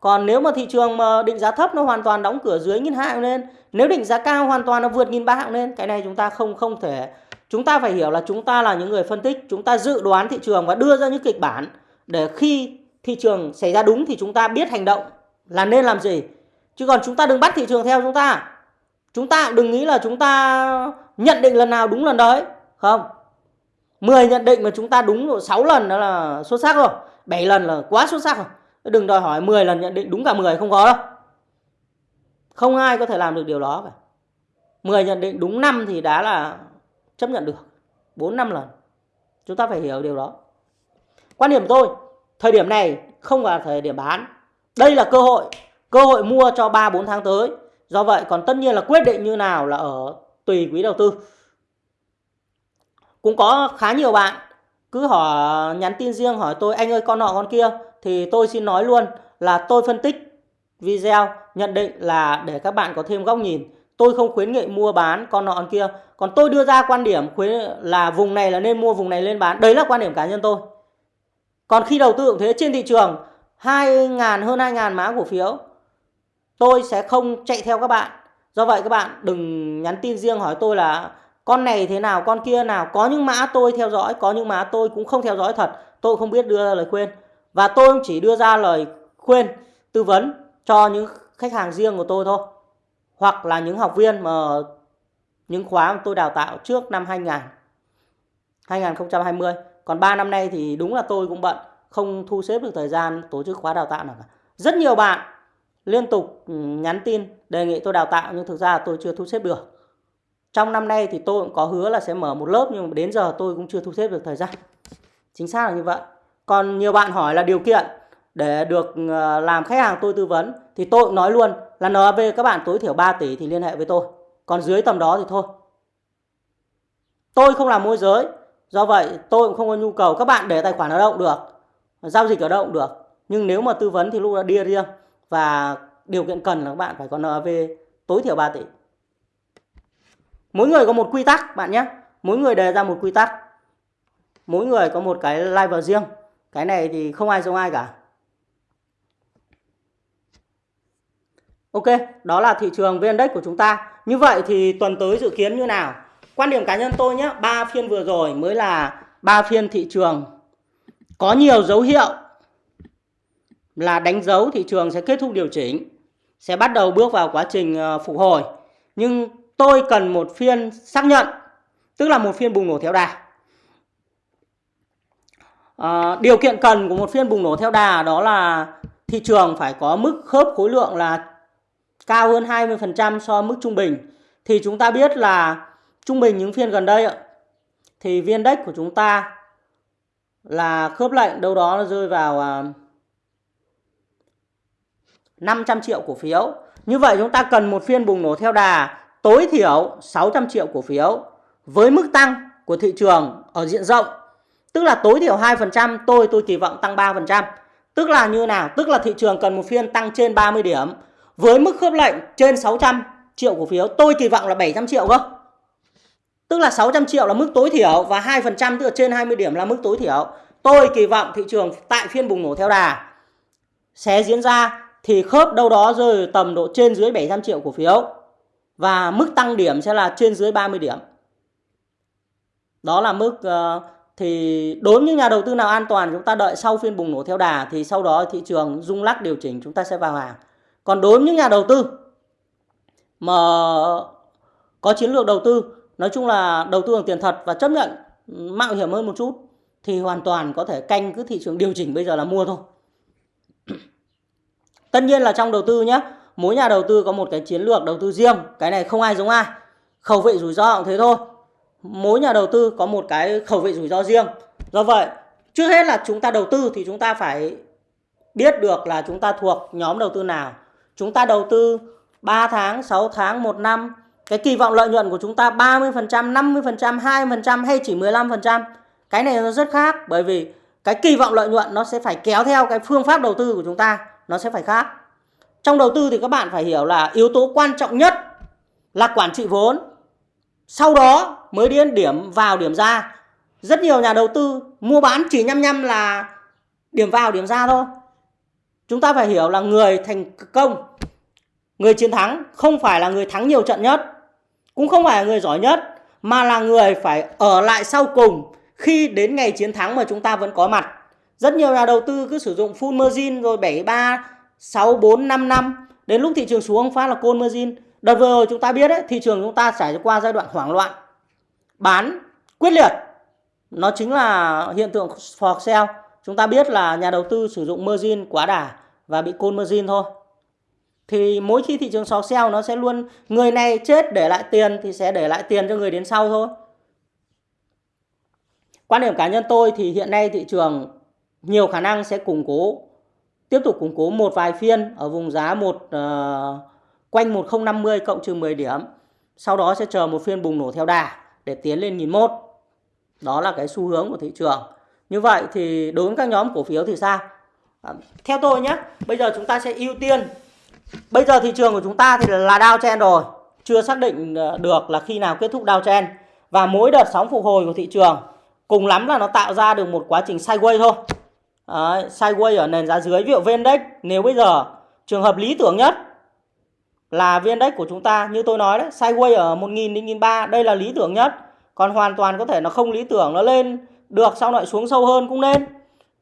Còn nếu mà thị trường mà định giá thấp nó hoàn toàn đóng cửa dưới 1200 lên, nếu định giá cao hoàn toàn nó vượt 1300 lên, cái này chúng ta không không thể chúng ta phải hiểu là chúng ta là những người phân tích, chúng ta dự đoán thị trường và đưa ra những kịch bản để khi thị trường xảy ra đúng thì chúng ta biết hành động là nên làm gì Chứ còn chúng ta đừng bắt thị trường theo chúng ta. Chúng ta đừng nghĩ là chúng ta nhận định lần nào đúng lần đấy. Không. 10 nhận định mà chúng ta đúng 6 lần đó là xuất sắc rồi. 7 lần là quá xuất sắc rồi. Đừng đòi hỏi 10 lần nhận định đúng cả 10 không có đâu. Không ai có thể làm được điều đó cả. 10 nhận định đúng 5 thì đã là chấp nhận được. 4 5 lần. Chúng ta phải hiểu điều đó. Quan điểm tôi, thời điểm này không phải thời điểm bán. Đây là cơ hội cơ hội mua cho 3 4 tháng tới. Do vậy còn tất nhiên là quyết định như nào là ở tùy quý đầu tư. Cũng có khá nhiều bạn cứ hỏi nhắn tin riêng hỏi tôi, anh ơi, con nọ con kia thì tôi xin nói luôn là tôi phân tích video, nhận định là để các bạn có thêm góc nhìn. Tôi không khuyến nghị mua bán con nọ con kia. Còn tôi đưa ra quan điểm khuyến là vùng này là nên mua, vùng này lên bán. Đấy là quan điểm cá nhân tôi. Còn khi đầu tư cũng thế, trên thị trường 2.000 hơn 2.000 mã cổ phiếu, tôi sẽ không chạy theo các bạn do vậy các bạn đừng nhắn tin riêng hỏi tôi là con này thế nào, con kia nào, có những mã tôi theo dõi, có những mã tôi cũng không theo dõi thật, tôi không biết đưa ra lời khuyên. Và tôi chỉ đưa ra lời khuyên, tư vấn cho những khách hàng riêng của tôi thôi. Hoặc là những học viên mà những khóa mà tôi đào tạo trước năm 2000 2020 còn 3 năm nay thì đúng là tôi cũng bận, không thu xếp được thời gian tổ chức khóa đào tạo nào cả. Rất nhiều bạn liên tục ừ, nhắn tin đề nghị tôi đào tạo nhưng thực ra tôi chưa thu xếp được. Trong năm nay thì tôi cũng có hứa là sẽ mở một lớp, nhưng mà đến giờ tôi cũng chưa thu xếp được thời gian. Chính xác là như vậy. Còn nhiều bạn hỏi là điều kiện để được ờ, làm khách hàng tôi tư vấn thì tôi cũng nói luôn là NAV các bạn tối thiểu 3 tỷ thì liên hệ với tôi. Còn dưới tầm đó thì thôi. Tôi không làm môi giới. Do vậy tôi cũng không có nhu cầu các bạn để tài khoản ở đâu cũng được. Giao dịch ở đâu cũng được. Nhưng nếu mà tư vấn thì lúc đó đi riêng và điều kiện cần là các bạn phải có NAV tối thiểu 3 tỷ mỗi người có một quy tắc bạn nhé mỗi người đề ra một quy tắc mỗi người có một cái level riêng cái này thì không ai giống ai cả Ok, đó là thị trường VN Index của chúng ta. Như vậy thì tuần tới dự kiến như nào? Quan điểm cá nhân tôi nhé, ba phiên vừa rồi mới là ba phiên thị trường có nhiều dấu hiệu là đánh dấu thị trường sẽ kết thúc điều chỉnh, sẽ bắt đầu bước vào quá trình ờ, phục hồi. Nhưng tôi cần một phiên xác nhận, tức là một phiên bùng nổ theo đà. À, điều kiện cần của một phiên bùng nổ theo đà đó là thị trường phải có mức khớp khối lượng là cao hơn 20% so mức trung bình thì chúng ta biết là trung bình những phiên gần đây thì viên index của chúng ta là khớp lệnh đâu đó nó rơi vào à, 500 triệu cổ phiếu. Như vậy chúng ta cần một phiên bùng nổ theo đà tối thiểu 600 triệu cổ phiếu với mức tăng của thị trường ở diện rộng. Tức là tối thiểu 2%, tôi tôi kỳ vọng tăng 3%. Tức là như nào? Tức là thị trường cần một phiên tăng trên 30 điểm với mức khớp lệnh trên 600 triệu cổ phiếu tôi kỳ vọng là 700 triệu cơ tức là 600 triệu là mức tối thiểu và 2% tức là trên 20 điểm là mức tối thiểu tôi kỳ vọng thị trường tại phiên bùng nổ theo đà sẽ diễn ra thì khớp đâu đó rơi tầm độ trên dưới 700 triệu cổ phiếu và mức tăng điểm sẽ là trên dưới 30 điểm. Đó là mức uh, thì đối với những nhà đầu tư nào an toàn chúng ta đợi sau phiên bùng nổ theo đà thì sau đó thị trường rung lắc điều chỉnh chúng ta sẽ vào hàng. Còn đối với những nhà đầu tư mà có chiến lược đầu tư nói chung là đầu tư bằng tiền thật và chấp nhận mạo hiểm hơn một chút thì hoàn toàn có thể canh cứ thị trường điều chỉnh bây giờ là mua thôi. Tất nhiên là trong đầu tư nhé mỗi nhà đầu tư có một cái chiến lược đầu tư riêng cái này không ai giống ai. Khẩu vị rủi ro cũng thế thôi. Mỗi nhà đầu tư có một cái khẩu vị rủi ro riêng. Do vậy trước hết là chúng ta đầu tư thì chúng ta phải biết được là chúng ta thuộc nhóm đầu tư nào. Chúng ta đầu tư 3 tháng, 6 tháng, 1 năm, cái kỳ vọng lợi nhuận của chúng ta 30%, 50%, 2% hay chỉ 15%. Cái này nó rất khác bởi vì cái kỳ vọng lợi nhuận nó sẽ phải kéo theo cái phương pháp đầu tư của chúng ta, nó sẽ phải khác. Trong đầu tư thì các bạn phải hiểu là yếu tố quan trọng nhất là quản trị vốn. Sau đó mới đến điểm vào điểm ra. Rất nhiều nhà đầu tư mua bán chỉ nhăm nhăm là điểm vào điểm ra thôi. Chúng ta phải hiểu là người thành công, người chiến thắng không phải là người thắng nhiều trận nhất, cũng không phải là người giỏi nhất, mà là người phải ở lại sau cùng khi đến ngày chiến thắng mà chúng ta vẫn có mặt. Rất nhiều nhà đầu tư cứ sử dụng full margin rồi 73, 6, 4, 5 năm. Đến lúc thị trường xuống phát là côn margin. Đợt vừa rồi chúng ta biết đấy, thị trường chúng ta trải qua giai đoạn hoảng loạn. Bán quyết liệt. Nó chính là hiện tượng for sale. Chúng ta biết là nhà đầu tư sử dụng margin quá đà và bị côn margin thôi. Thì mỗi khi thị trường sò sale nó sẽ luôn người này chết để lại tiền thì sẽ để lại tiền cho người đến sau thôi. Quan điểm cá nhân tôi thì hiện nay thị trường nhiều khả năng sẽ củng cố tiếp tục củng cố một vài phiên ở vùng giá một uh, quanh 1050 cộng trừ 10 điểm. Sau đó sẽ chờ một phiên bùng nổ theo đà để tiến lên 1001. Đó là cái xu hướng của thị trường. Như vậy thì đối với các nhóm cổ phiếu thì sao? À, theo tôi nhé, bây giờ chúng ta sẽ ưu tiên. Bây giờ thị trường của chúng ta thì là downtrend rồi, chưa xác định ờ, được là khi nào kết thúc downtrend và mỗi đợt sóng phục hồi của thị trường cùng lắm là nó tạo ra được một quá trình sideways thôi. Đấy, sideways ở nền giá dưới ví dụ VN nếu bây giờ trường hợp lý tưởng nhất là VN của chúng ta như tôi nói đấy, sideways ở 1000 đến 1003, đây là lý tưởng nhất. Còn hoàn toàn có thể nó không lý tưởng nó lên được sau lại xuống sâu hơn cũng nên.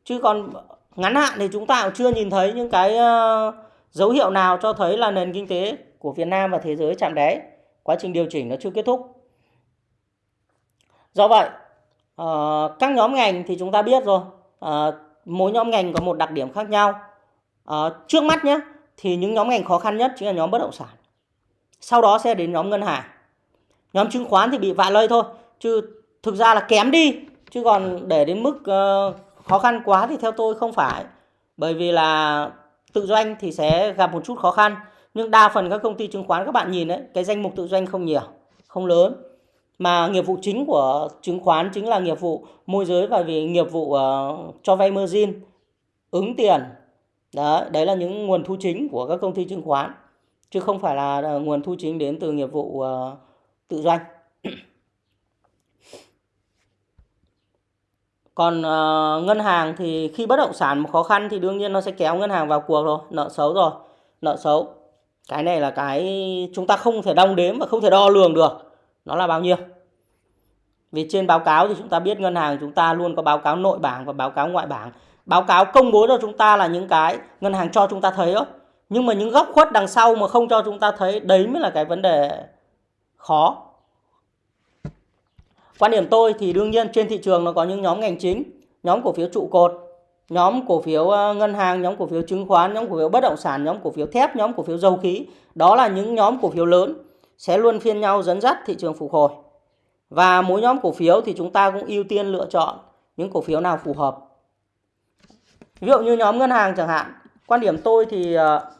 Chứ còn ngắn hạn thì chúng ta cũng chưa nhìn thấy những cái uh, dấu hiệu nào cho thấy là nền kinh tế của Việt Nam và thế giới chạm đáy quá trình điều chỉnh nó chưa kết thúc do vậy uh, các nhóm ngành thì chúng ta biết rồi uh, mỗi nhóm ngành có một đặc điểm khác nhau. À, trước mắt nhé thì những nhóm ngành khó khăn nhất chính là nhóm bất động sản. Sau đó sẽ đến nhóm ngân hàng. Nhóm chứng khoán thì bị vạ lây thôi chứ thực ra là kém đi chứ còn để đến mức uh, khó khăn quá thì theo tôi không phải. Bởi vì là tự doanh thì sẽ gặp một chút khó khăn nhưng đa phần các công ty chứng khoán các bạn nhìn đấy cái danh mục tự doanh không nhiều không lớn mà nghiệp vụ chính của chứng khoán chính là nghiệp vụ môi giới và vì nghiệp vụ uh, cho vay margin ứng tiền đó đấy là những nguồn thu chính của các công ty chứng khoán chứ không phải là ờ, nguồn thu chính đến từ nghiệp vụ uh, tự doanh. Còn uh, ngân hàng thì khi bất động sản khó khăn thì đương nhiên nó sẽ kéo ngân hàng vào cuộc rồi, nợ xấu rồi, nợ xấu. Cái này là cái chúng ta không thể đong đếm và không thể đo lường được. Nó là bao nhiêu? Vì trên báo cáo thì chúng ta biết ngân hàng chúng ta luôn có báo cáo nội bảng và báo cáo ngoại bảng. Báo cáo công bố cho chúng ta là những cái ngân hàng cho chúng ta thấy đó. Nhưng mà những góc khuất đằng sau mà không cho chúng ta thấy đấy mới là cái vấn đề khó. Quan điểm tôi thì đương nhiên trên thị trường nó có những nhóm ngành chính, nhóm cổ phiếu trụ cột, nhóm cổ phiếu ờ, ngân hàng, nhóm cổ phiếu chứng khoán, nhóm cổ phiếu bất động sản, nhóm cổ phiếu thép, nhóm cổ phiếu dầu khí. Đó là những nhóm cổ phiếu lớn sẽ luôn phiên nhau dẫn dắt thị trường phục hồi. Và mỗi nhóm cổ phiếu thì chúng ta cũng ưu tiên lựa chọn những cổ phiếu nào phù hợp. Ví dụ như nhóm ngân hàng chẳng hạn, quan điểm tôi thì ờ,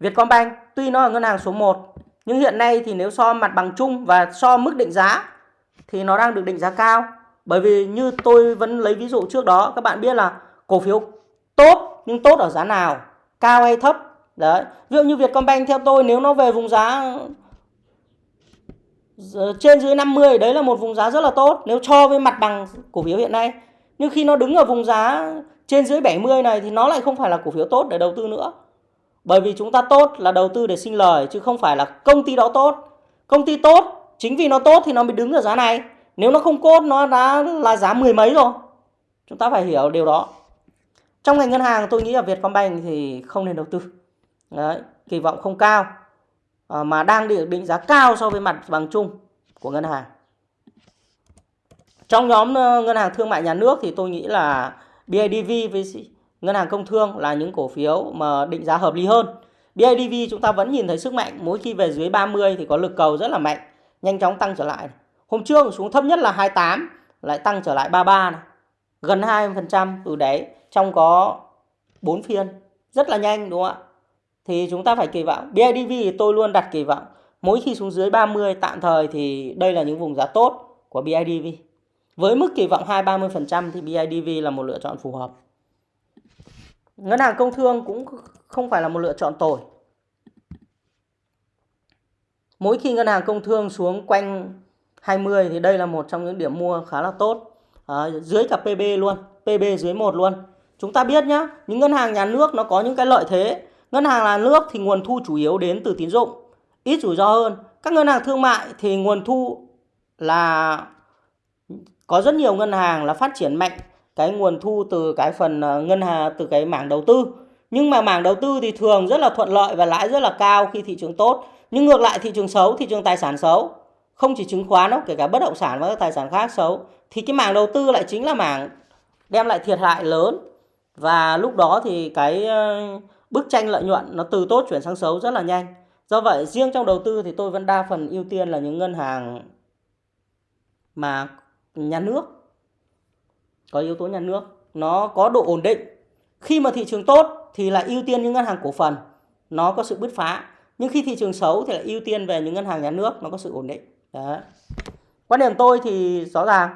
Vietcombank tuy nó là ngân hàng số 1 nhưng hiện nay thì nếu so mặt bằng chung và so mức định giá thì nó đang được định giá cao. Bởi vì như tôi vẫn lấy ví dụ trước đó các bạn biết là cổ phiếu tốt nhưng tốt ở giá nào, cao hay thấp. Đấy. Ví dụ như Vietcombank theo tôi nếu nó về vùng giá trên dưới 50 đấy là một vùng giá rất là tốt nếu cho với mặt bằng cổ phiếu hiện nay. Nhưng khi nó đứng ở vùng giá trên dưới 70 này thì nó lại không phải là cổ phiếu tốt để đầu tư nữa. Bởi vì chúng ta tốt là đầu tư để sinh lời chứ không phải là công ty đó tốt. Công ty tốt, chính vì nó tốt thì nó mới đứng ở giá này. Nếu nó không tốt nó đã là giá mười mấy rồi. Chúng ta phải hiểu điều đó. Trong ngành ngân hàng tôi nghĩ là Vietcombank thì không nên đầu tư. Đấy, kỳ vọng không cao. Ờ, mà đang được định giá cao so với mặt bằng chung của ngân hàng. Trong nhóm ờ, ngân hàng thương mại nhà nước thì tôi nghĩ là BIDV với ngân hàng công thương là những cổ phiếu mà định giá hợp lý hơn. BIDV chúng ta vẫn nhìn thấy sức mạnh mỗi khi về dưới 30 thì có lực cầu rất là mạnh, nhanh chóng tăng trở lại. Hôm trước xuống thấp nhất là 28 lại tăng trở lại 33 này. Gần 20% từ đấy trong có 4 phiên. Rất là nhanh đúng không ạ? Thì chúng ta phải kỳ vọng. BIDV thì tôi luôn đặt kỳ vọng. Mỗi khi xuống dưới 30 tạm thời thì đây là những vùng giá tốt của BIDV. Với mức kỳ vọng 2-30% thì BIDV là một lựa chọn phù hợp. Ngân hàng công thương cũng không phải là một lựa chọn tồi. Mỗi khi ngân hàng công thương xuống quanh 20 thì đây là một trong những điểm mua khá là tốt. À, dưới cả PB luôn, PB dưới 1 luôn. Chúng ta biết nhá, những ngân hàng nhà nước nó có những cái lợi thế. Ngân hàng nhà nước thì nguồn thu chủ yếu đến từ tín dụng, ít rủi ro hơn. Các ngân hàng thương mại thì nguồn thu là có rất nhiều ngân hàng là phát triển mạnh cái nguồn thu từ cái phần ờ, ngân hàng từ cái mảng đầu tư. Nhưng mà mảng đầu tư thì thường rất là thuận lợi và lãi rất là cao khi thị trường tốt. Nhưng ngược lại thị trường xấu thị trường tài sản xấu không chỉ chứng khoán đâu kể cả bất động sản và các tài sản khác xấu thì cái mảng đầu tư lại chính là mảng đem lại thiệt hại lớn. Và lúc đó thì cái ờ, bức tranh lợi nhuận nó từ tốt chuyển sang xấu rất là nhanh. Do vậy, riêng trong đầu tư thì tôi vẫn đa phần ưu tiên là những ngân hàng mà nhà nước, có yếu tố nhà nước. Nó có độ ổn định. Khi mà thị trường tốt thì là ưu tiên những ngân hàng cổ phần. Nó có sự bứt phá. Nhưng khi thị trường xấu thì lại ưu tiên về những ngân hàng nhà nước. Nó có sự ổn định. Đấy. quan điểm tôi thì rõ ràng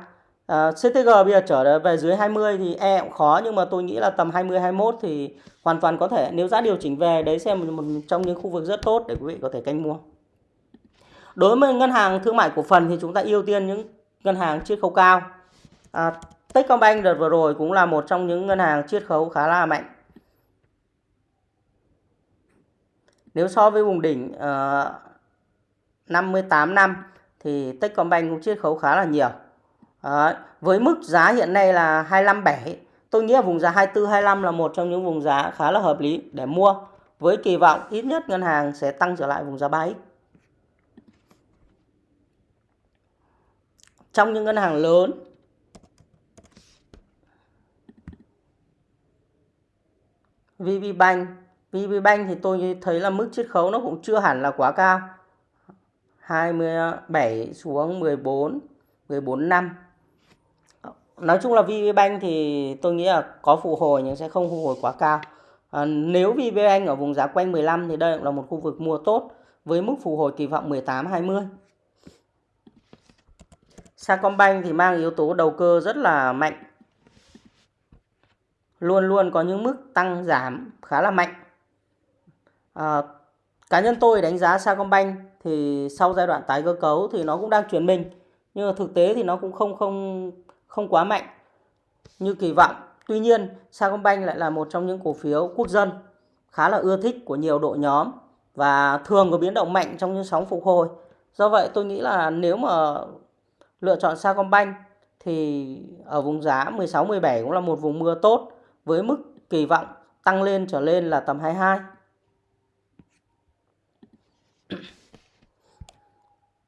Ờ, à, CTG bây giờ trở về dưới 20 thì e cũng khó nhưng mà tôi nghĩ là tầm 20 21 thì hoàn toàn có thể nếu giá điều chỉnh về đấy xem một trong những khu vực rất tốt để quý vị có thể canh mua đối với ngân hàng thương mại cổ phần thì chúng ta ưu tiên những ngân hàng chiết khấu cao à, Techcombank đợt vừa rồi cũng là một trong những ngân hàng chiết khấu khá là mạnh. Nếu so với vùng đỉnh ờ, uh, 58 năm thì Techcombank cũng chiết khấu khá là nhiều. Đấy. Với mức giá hiện nay là 257, tôi nghĩ là vùng giá 24 25 là một trong những vùng giá khá là hợp lý để mua với kỳ vọng ít nhất ngân hàng sẽ tăng trở lại vùng giá 3x. Trong những ngân hàng lớn VPBank VPBank thì tôi thấy là mức chiết khấu nó cũng chưa hẳn là quá cao 27 xuống 14 14 năm Nói chung là VPBank thì tôi nghĩ là có phục hồi nhưng sẽ không phục hồi quá cao. À, Nếu VPBank ở vùng giá quanh 15 thì đây cũng là một khu vực mua tốt với mức phục hồi kỳ vọng 18-20 Sacombank thì mang yếu tố đầu cơ rất là mạnh. Luôn luôn có những mức tăng giảm khá là mạnh. À, cá nhân tôi đánh giá Sacombank thì sau giai đoạn tái cơ cấu thì nó cũng đang chuyển mình nhưng mà thực tế thì nó cũng không không không quá mạnh như kỳ vọng. Tuy nhiên, Sacombank lại là một trong những cổ phiếu quốc dân khá là ưa thích của nhiều đội nhóm và thường có biến động mạnh trong những sóng phục hồi. Do vậy tôi nghĩ là nếu mà lựa chọn Sacombank thì ở vùng giá 16 17 cũng là một vùng mưa tốt với mức kỳ vọng tăng lên trở lên là tầm 22.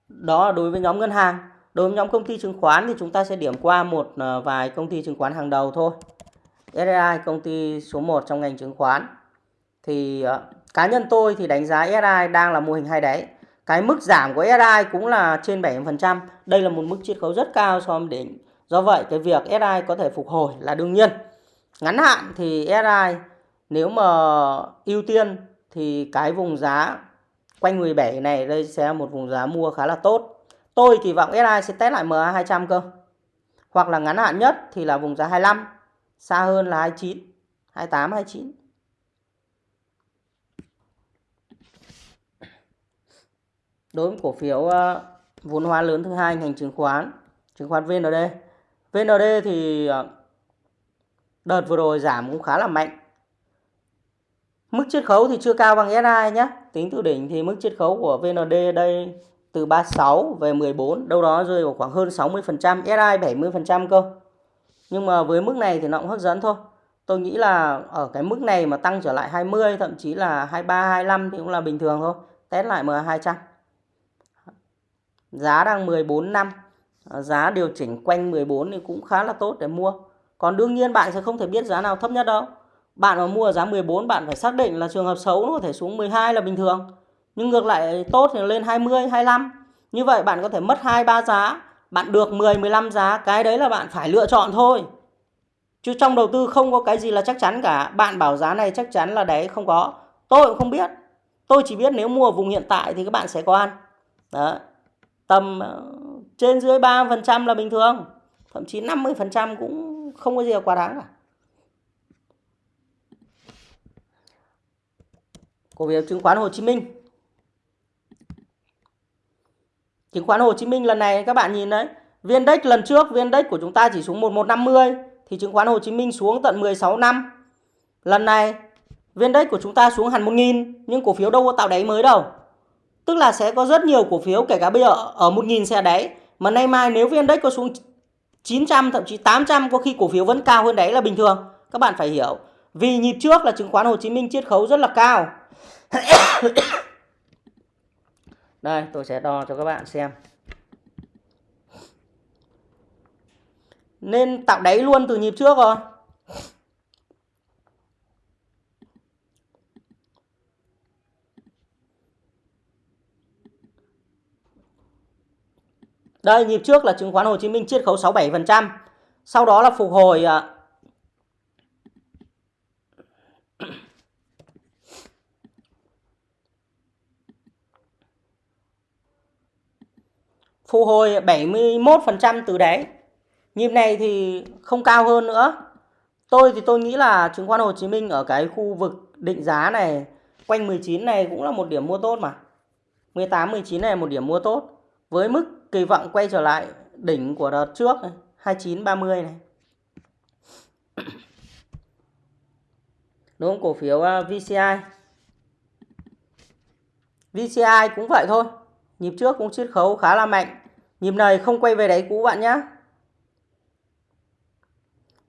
Đó là đối với nhóm ngân hàng. Đối với nhóm công ty chứng khoán thì chúng ta sẽ điểm qua một ờ, vài công ty chứng khoán hàng đầu thôi. SSI công ty số 1 trong ngành chứng khoán. Thì uh, cá nhân tôi thì đánh giá SSI đang là mô hình hai đáy. Cái mức giảm của SSI cũng là trên 70%. Đây là một mức chiết khấu rất cao so với đỉnh. Do vậy cái việc SSI có thể phục hồi là đương nhiên. Ngắn hạn thì SSI nếu mà ưu tiên thì cái vùng giá quanh 17 này đây sẽ là một vùng giá mua khá là tốt. Tôi kỳ vọng SI sẽ test lại MA 200 cơ. Hoặc là ngắn hạn nhất thì là vùng giá 25, xa hơn là 29, 28, 29. Đối với cổ phiếu ờ, vốn hóa lớn thứ hai ngành chứng khoán, chứng khoán VND. VND thì ờ, đợt vừa rồi giảm cũng khá là mạnh. Mức chiết khấu thì chưa cao bằng SI nhé. Tính từ đỉnh thì mức chiết khấu của VND đây từ 36 về 14, đâu đó rơi vào khoảng hơn 60%, SI 70% cơ. Nhưng mà với mức này thì nó cũng hấp dẫn thôi. Tôi nghĩ là ở cái mức này mà tăng trở lại 20, thậm chí là 23, 25 thì cũng là bình thường thôi. Test lại MA200. Giá đang 14 năm, giá điều chỉnh quanh 14 thì cũng khá là tốt để mua. Còn đương nhiên bạn sẽ không thể biết giá nào thấp nhất đâu. Bạn mà mua giá 14 bạn phải xác định là trường hợp xấu nó có thể xuống 12 là bình thường. Nhưng ngược lại tốt thì lên 20, 25. Như vậy bạn có thể mất 2 3 giá, bạn được 10 15 giá, cái đấy là bạn phải lựa chọn thôi. Chứ trong đầu tư không có cái gì là chắc chắn cả. Bạn bảo giá này chắc chắn là đấy không có. Tôi cũng không biết. Tôi chỉ biết nếu mua ở vùng hiện tại thì các bạn sẽ có ăn. Đó. Tầm ờ, trên dưới 3% là bình thường. Thậm chí 50% cũng không có gì là quá đáng cả. cổ phiếu chứng khoán Hồ Chí Minh. Chứng khoán Hồ Chí Minh lần này các bạn nhìn đấy, viên đếch lần trước viên đếch của chúng ta chỉ xuống 1150 thì chứng khoán Hồ Chí Minh xuống tận 16 năm. Lần này viên đếch của chúng ta xuống hẳn 1000 nhưng cổ phiếu đâu có tạo đáy mới đâu. Tức là sẽ có rất nhiều cổ phiếu kể cả bây giờ ở 1000 xe đáy mà nay mai nếu viên đếch có xuống 900 thậm chí 800 có khi cổ phiếu vẫn cao hơn đáy là bình thường. Các bạn phải hiểu. Vì nhịp trước là chứng khoán Hồ Chí Minh chiết khấu rất là cao. Đây, tôi sẽ đo cho các bạn xem Nên tạo đáy luôn từ nhịp trước rồi Đây, nhịp trước là chứng khoán Hồ Chí Minh chiết khấu 67%. Sau đó là phục hồi à, à, Phục hồi 71% từ đáy. Nhịp này thì không cao hơn nữa. Tôi thì tôi nghĩ là chứng khoán Hồ Chí Minh ở cái khu vực định giá này quanh 19 này cũng là một điểm mua tốt mà. 18 19 này là một điểm mua tốt với mức kỳ vọng quay trở lại đỉnh của đợt trước này, 29 30 này. Đúng không? Cổ phiếu à, VCI. VCI cũng vậy thôi. Nhịp trước cũng chiết khấu khá là mạnh. Nhịp này không quay về đáy cũ bạn nhé.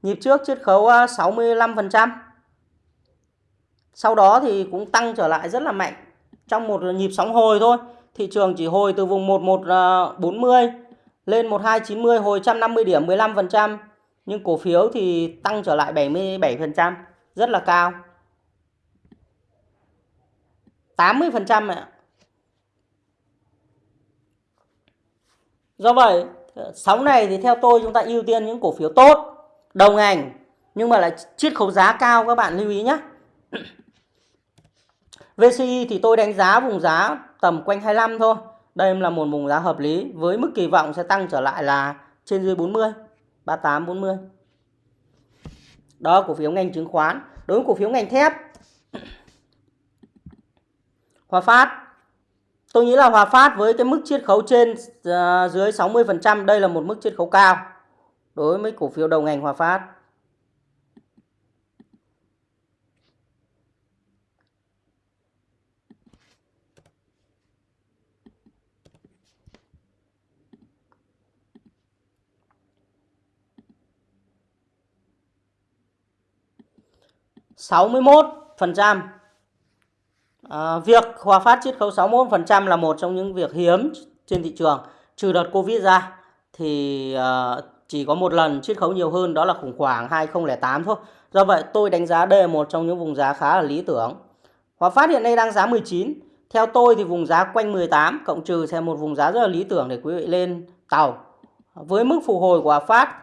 Nhịp trước chiết khấu à, 65%. Sau đó thì cũng tăng trở lại rất là mạnh. Trong một nhịp sóng hồi thôi. Thị trường chỉ hồi từ vùng 1140 à, lên 1290 hồi 150 điểm 15%. Nhưng cổ phiếu thì tăng trở lại 77%. Rất là cao. 80% ạ. Do vậy, sóng này thì theo tôi chúng ta ưu tiên những cổ phiếu tốt, đầu ngành nhưng mà lại chiết khấu giá cao các bạn lưu ý nhé. VCI thì tôi đánh giá vùng giá tầm quanh 25 thôi. Đây là một vùng giá hợp lý với mức kỳ vọng sẽ tăng trở lại là trên dưới 40, 38 40. Đó cổ phiếu ngành chứng khoán. Đối với cổ phiếu ngành thép Hòa Phát Tôi nghĩ là Hòa Phát với cái mức chiết khấu trên à, dưới 60% đây là một mức chiết khấu cao đối với cổ phiếu đầu ngành Hòa Phát. sáu mươi một phần trăm À, việc Hòa Phát chiết khấu 61% là một trong những việc hiếm trên thị trường. Trừ đợt Covid ra thì ờ, chỉ có một lần chiết khấu nhiều hơn đó là khủng hoảng 2008 thôi. Do vậy tôi đánh giá đây là một trong những vùng giá khá là lý tưởng. Hòa Phát hiện nay đang giá 19. Theo tôi thì vùng giá quanh 18 cộng trừ sẽ một vùng giá rất là lý tưởng để quý vị lên tàu. Với mức phục hồi của Hòa Phát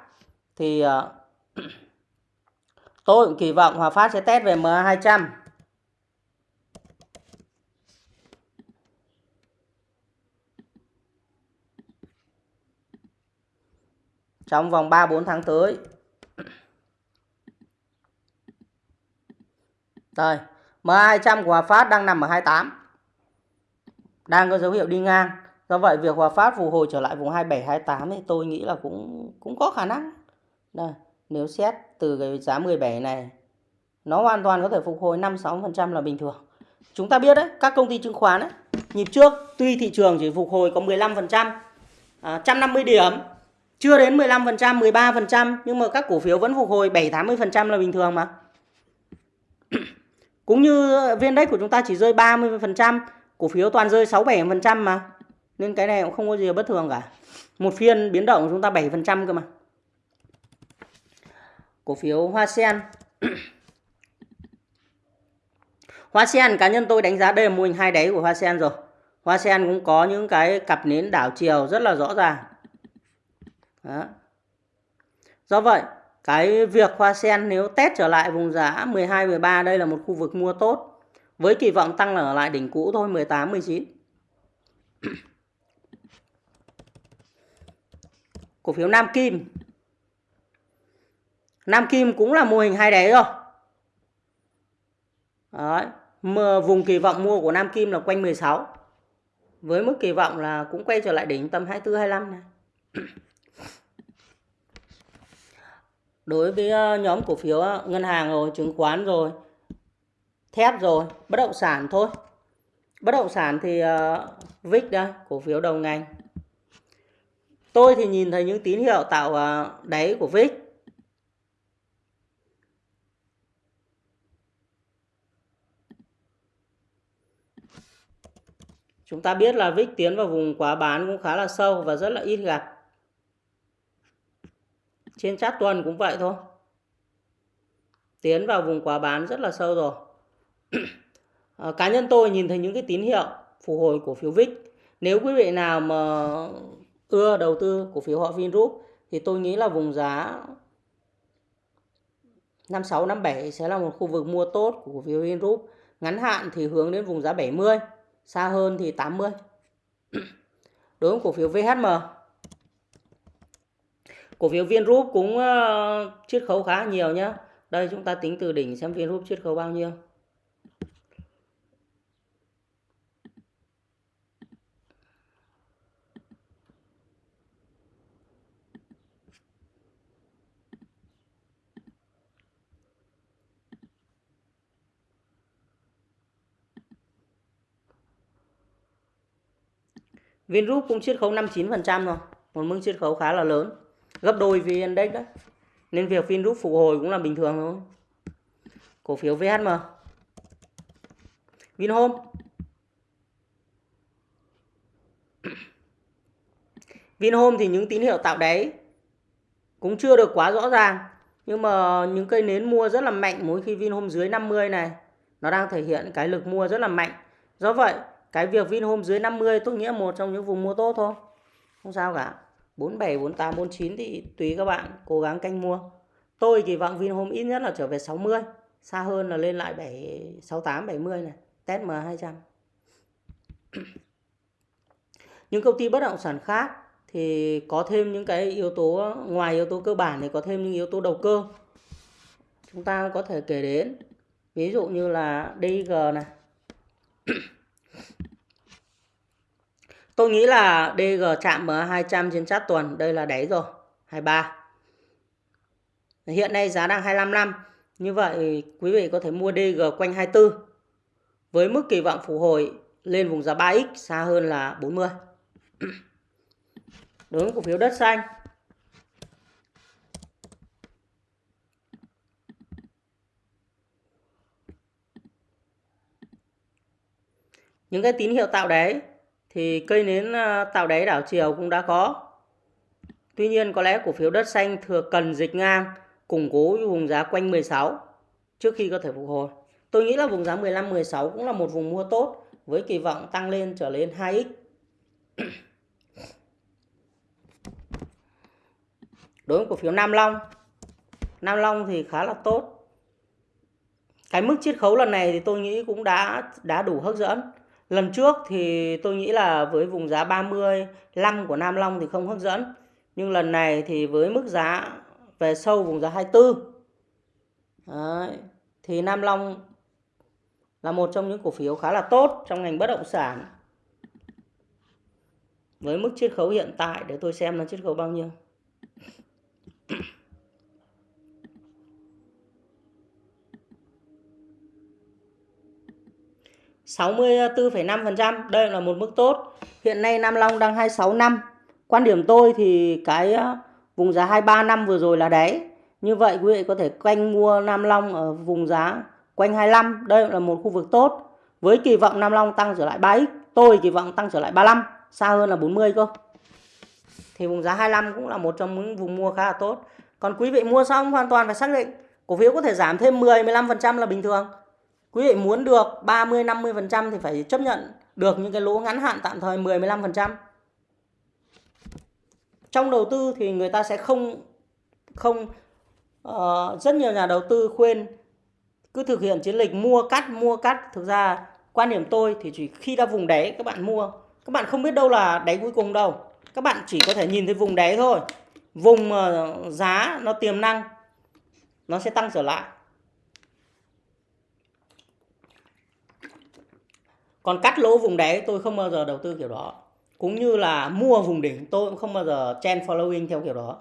thì ờ, tôi cũng kỳ vọng Hòa Phát sẽ test về MA200 trong vòng 3-4 tháng tới. Rồi, M200 của Hòa Phát đang nằm ở 28. Đang có dấu hiệu đi ngang. Do vậy việc Hòa Phát phục hồi trở lại vùng 27 28 thì tôi nghĩ là cũng cũng có khả năng. Đây, nếu xét từ cái giá 17 này nó hoàn toàn có thể phục hồi 5 6% là bình thường. Chúng ta biết đấy, các công ty chứng khoán ấy, nhịp trước tuy thị trường chỉ phục hồi có 15%, à, 150 điểm chưa đến 15%, 13% nhưng mà các cổ phiếu vẫn phục hồi 7 80% là bình thường mà. Cũng như viên đất của chúng ta chỉ rơi 30%, cổ phiếu toàn rơi 6 7% mà. Nên cái này cũng không có gì bất thường cả. Một phiên biến động của chúng ta 7% cơ mà. Cổ phiếu Hoa Sen. Hoa Sen cá nhân tôi đánh giá đây là mô hình hai đáy của Hoa Sen rồi. Hoa Sen cũng có những cái cặp nến đảo chiều rất là rõ ràng. Đó. Do vậy, cái việc hoa sen nếu test trở lại vùng giá 12 13 đây là một khu vực mua tốt với kỳ vọng tăng ở lại đỉnh cũ thôi 18 19. Cổ phiếu Nam Kim. Nam Kim cũng là mô hình hai đáy rồi. Đấy, mà vùng kỳ vọng mua của Nam Kim là quanh 16. Với mức kỳ vọng là cũng quay trở lại đỉnh tầm 24 25 này. đối với ờ, nhóm cổ phiếu ờ, ngân hàng rồi chứng khoán rồi thép rồi bất động sản thôi. Bất động sản thì ờ, uh, VIX đây cổ phiếu đầu ngành. Tôi thì nhìn thấy những tín hiệu tạo uh, đáy của VIX chúng ta biết là VIX tiến vào vùng quá bán cũng khá là sâu và rất là ít gặp trên chát tuần cũng vậy thôi. Tiến vào vùng quá bán rất là sâu rồi. À, cá nhân tôi nhìn thấy những cái tín hiệu phục hồi cổ phiếu VIX nếu quý vị nào mà ưa đầu tư cổ phiếu họ Vingroup thì tôi nghĩ là vùng giá 56 57 sẽ là một khu vực mua tốt của cổ phiếu Vingroup. Ngắn hạn thì hướng đến vùng giá 70 xa hơn thì 80 đối với cổ phiếu VHM cổ phiếu Vingroup cũng uh, chiết khấu khá nhiều nhé đây chúng ta tính từ đỉnh xem Vingroup chiết khấu bao nhiêu. Vingroup cũng chiết khấu 59% rồi, một mức chiết khấu khá là lớn gấp đôi VN Index đấy nên việc Vingroup phục hồi cũng là bình thường thôi. Cổ phiếu VHM Vinhome. Vinhome thì những tín hiệu tạo đáy cũng chưa được quá rõ ràng. Nhưng mà những cây nến mua rất là mạnh mỗi khi Vinhome dưới 50 này, nó đang thể hiện cái lực mua rất là mạnh. Do vậy, cái việc Vinhome dưới 50 tôi nghĩa một trong những vùng mua tốt thôi. Không sao cả. 47, 48, 49 thì tùy các bạn cố gắng canh mua. Tôi kỳ vọng Vinhome ít nhất là trở về 60, xa hơn là lên lại 7 68 70 này, test M200. những công ty bất động sản khác thì có thêm những cái yếu tố ngoài yếu tố cơ bản thì có thêm những yếu tố đầu cơ. chúng ta có thể kể đến ví dụ như là DG này Tôi nghĩ là DG chạm MA200 trên chart tuần, đây là đáy rồi 23 Hiện nay giá đang 25 năm, Như vậy quý vị có thể mua DG quanh 24 Với mức kỳ vọng phục hồi lên vùng giá 3X xa hơn là 40 Đối với cổ phiếu đất xanh. Những cái tín hiệu tạo đấy thì cây nến à, tạo đáy đảo chiều cũng đã có. Tuy nhiên có lẽ cổ phiếu đất xanh thừa cần dịch ngang, củng cố vùng giá quanh 16 trước khi có thể phục hồi. Tôi nghĩ là vùng giá 15 16 cũng là một vùng mua tốt với kỳ vọng tăng lên trở lên 2x. Đối với cổ phiếu Nam Long. Nam Long thì khá là tốt. Cái mức chiết khấu lần này thì tôi nghĩ cũng đã đã đủ hấp dẫn. Lần trước thì tôi nghĩ là với vùng giá 35 của Nam Long thì không hấp dẫn. Nhưng lần này thì với mức giá về sâu vùng giá 24 Đấy, thì Nam Long là một trong những cổ phiếu khá là tốt trong ngành bất động sản. Với mức chiết khấu hiện tại để tôi xem nó chiết khấu bao nhiêu. 64,5%. Đây là một mức tốt. Hiện nay Nam Long đang 26 năm. Quan điểm tôi thì cái ờ, vùng giá 23 năm vừa rồi là đáy. Như vậy quý vị có thể quanh mua Nam Long ở vùng giá quanh 25. Đây là một khu vực tốt. Với kỳ vọng Nam Long tăng trở lại 3x. Tôi kỳ vọng tăng trở lại 35. Xa hơn là 40 cơ. Thì vùng giá 25 cũng là một trong những vùng mua khá là tốt. Còn quý vị mua xong hoàn toàn phải xác định. Cổ phiếu có thể giảm thêm 10-15% là bình thường quý vị muốn được 30 50% thì phải chấp nhận được những cái lỗ ngắn hạn tạm thời 10 15%. Trong đầu tư thì người ta sẽ không không uh, rất nhiều nhà đầu tư khuyên cứ thực hiện chiến lịch mua cắt mua cắt. Thực ra quan điểm tôi thì chỉ khi đã vùng đáy các bạn mua. Các bạn không biết đâu là đáy cuối cùng đâu. Các bạn chỉ có thể nhìn thấy vùng đáy thôi. Vùng ờ, giá nó tiềm năng nó sẽ tăng trở lại. Còn cắt lỗ vùng đáy tôi không bao giờ đầu tư kiểu đó. Cũng như là mua vùng đỉnh tôi cũng không bao giờ trend following theo kiểu đó.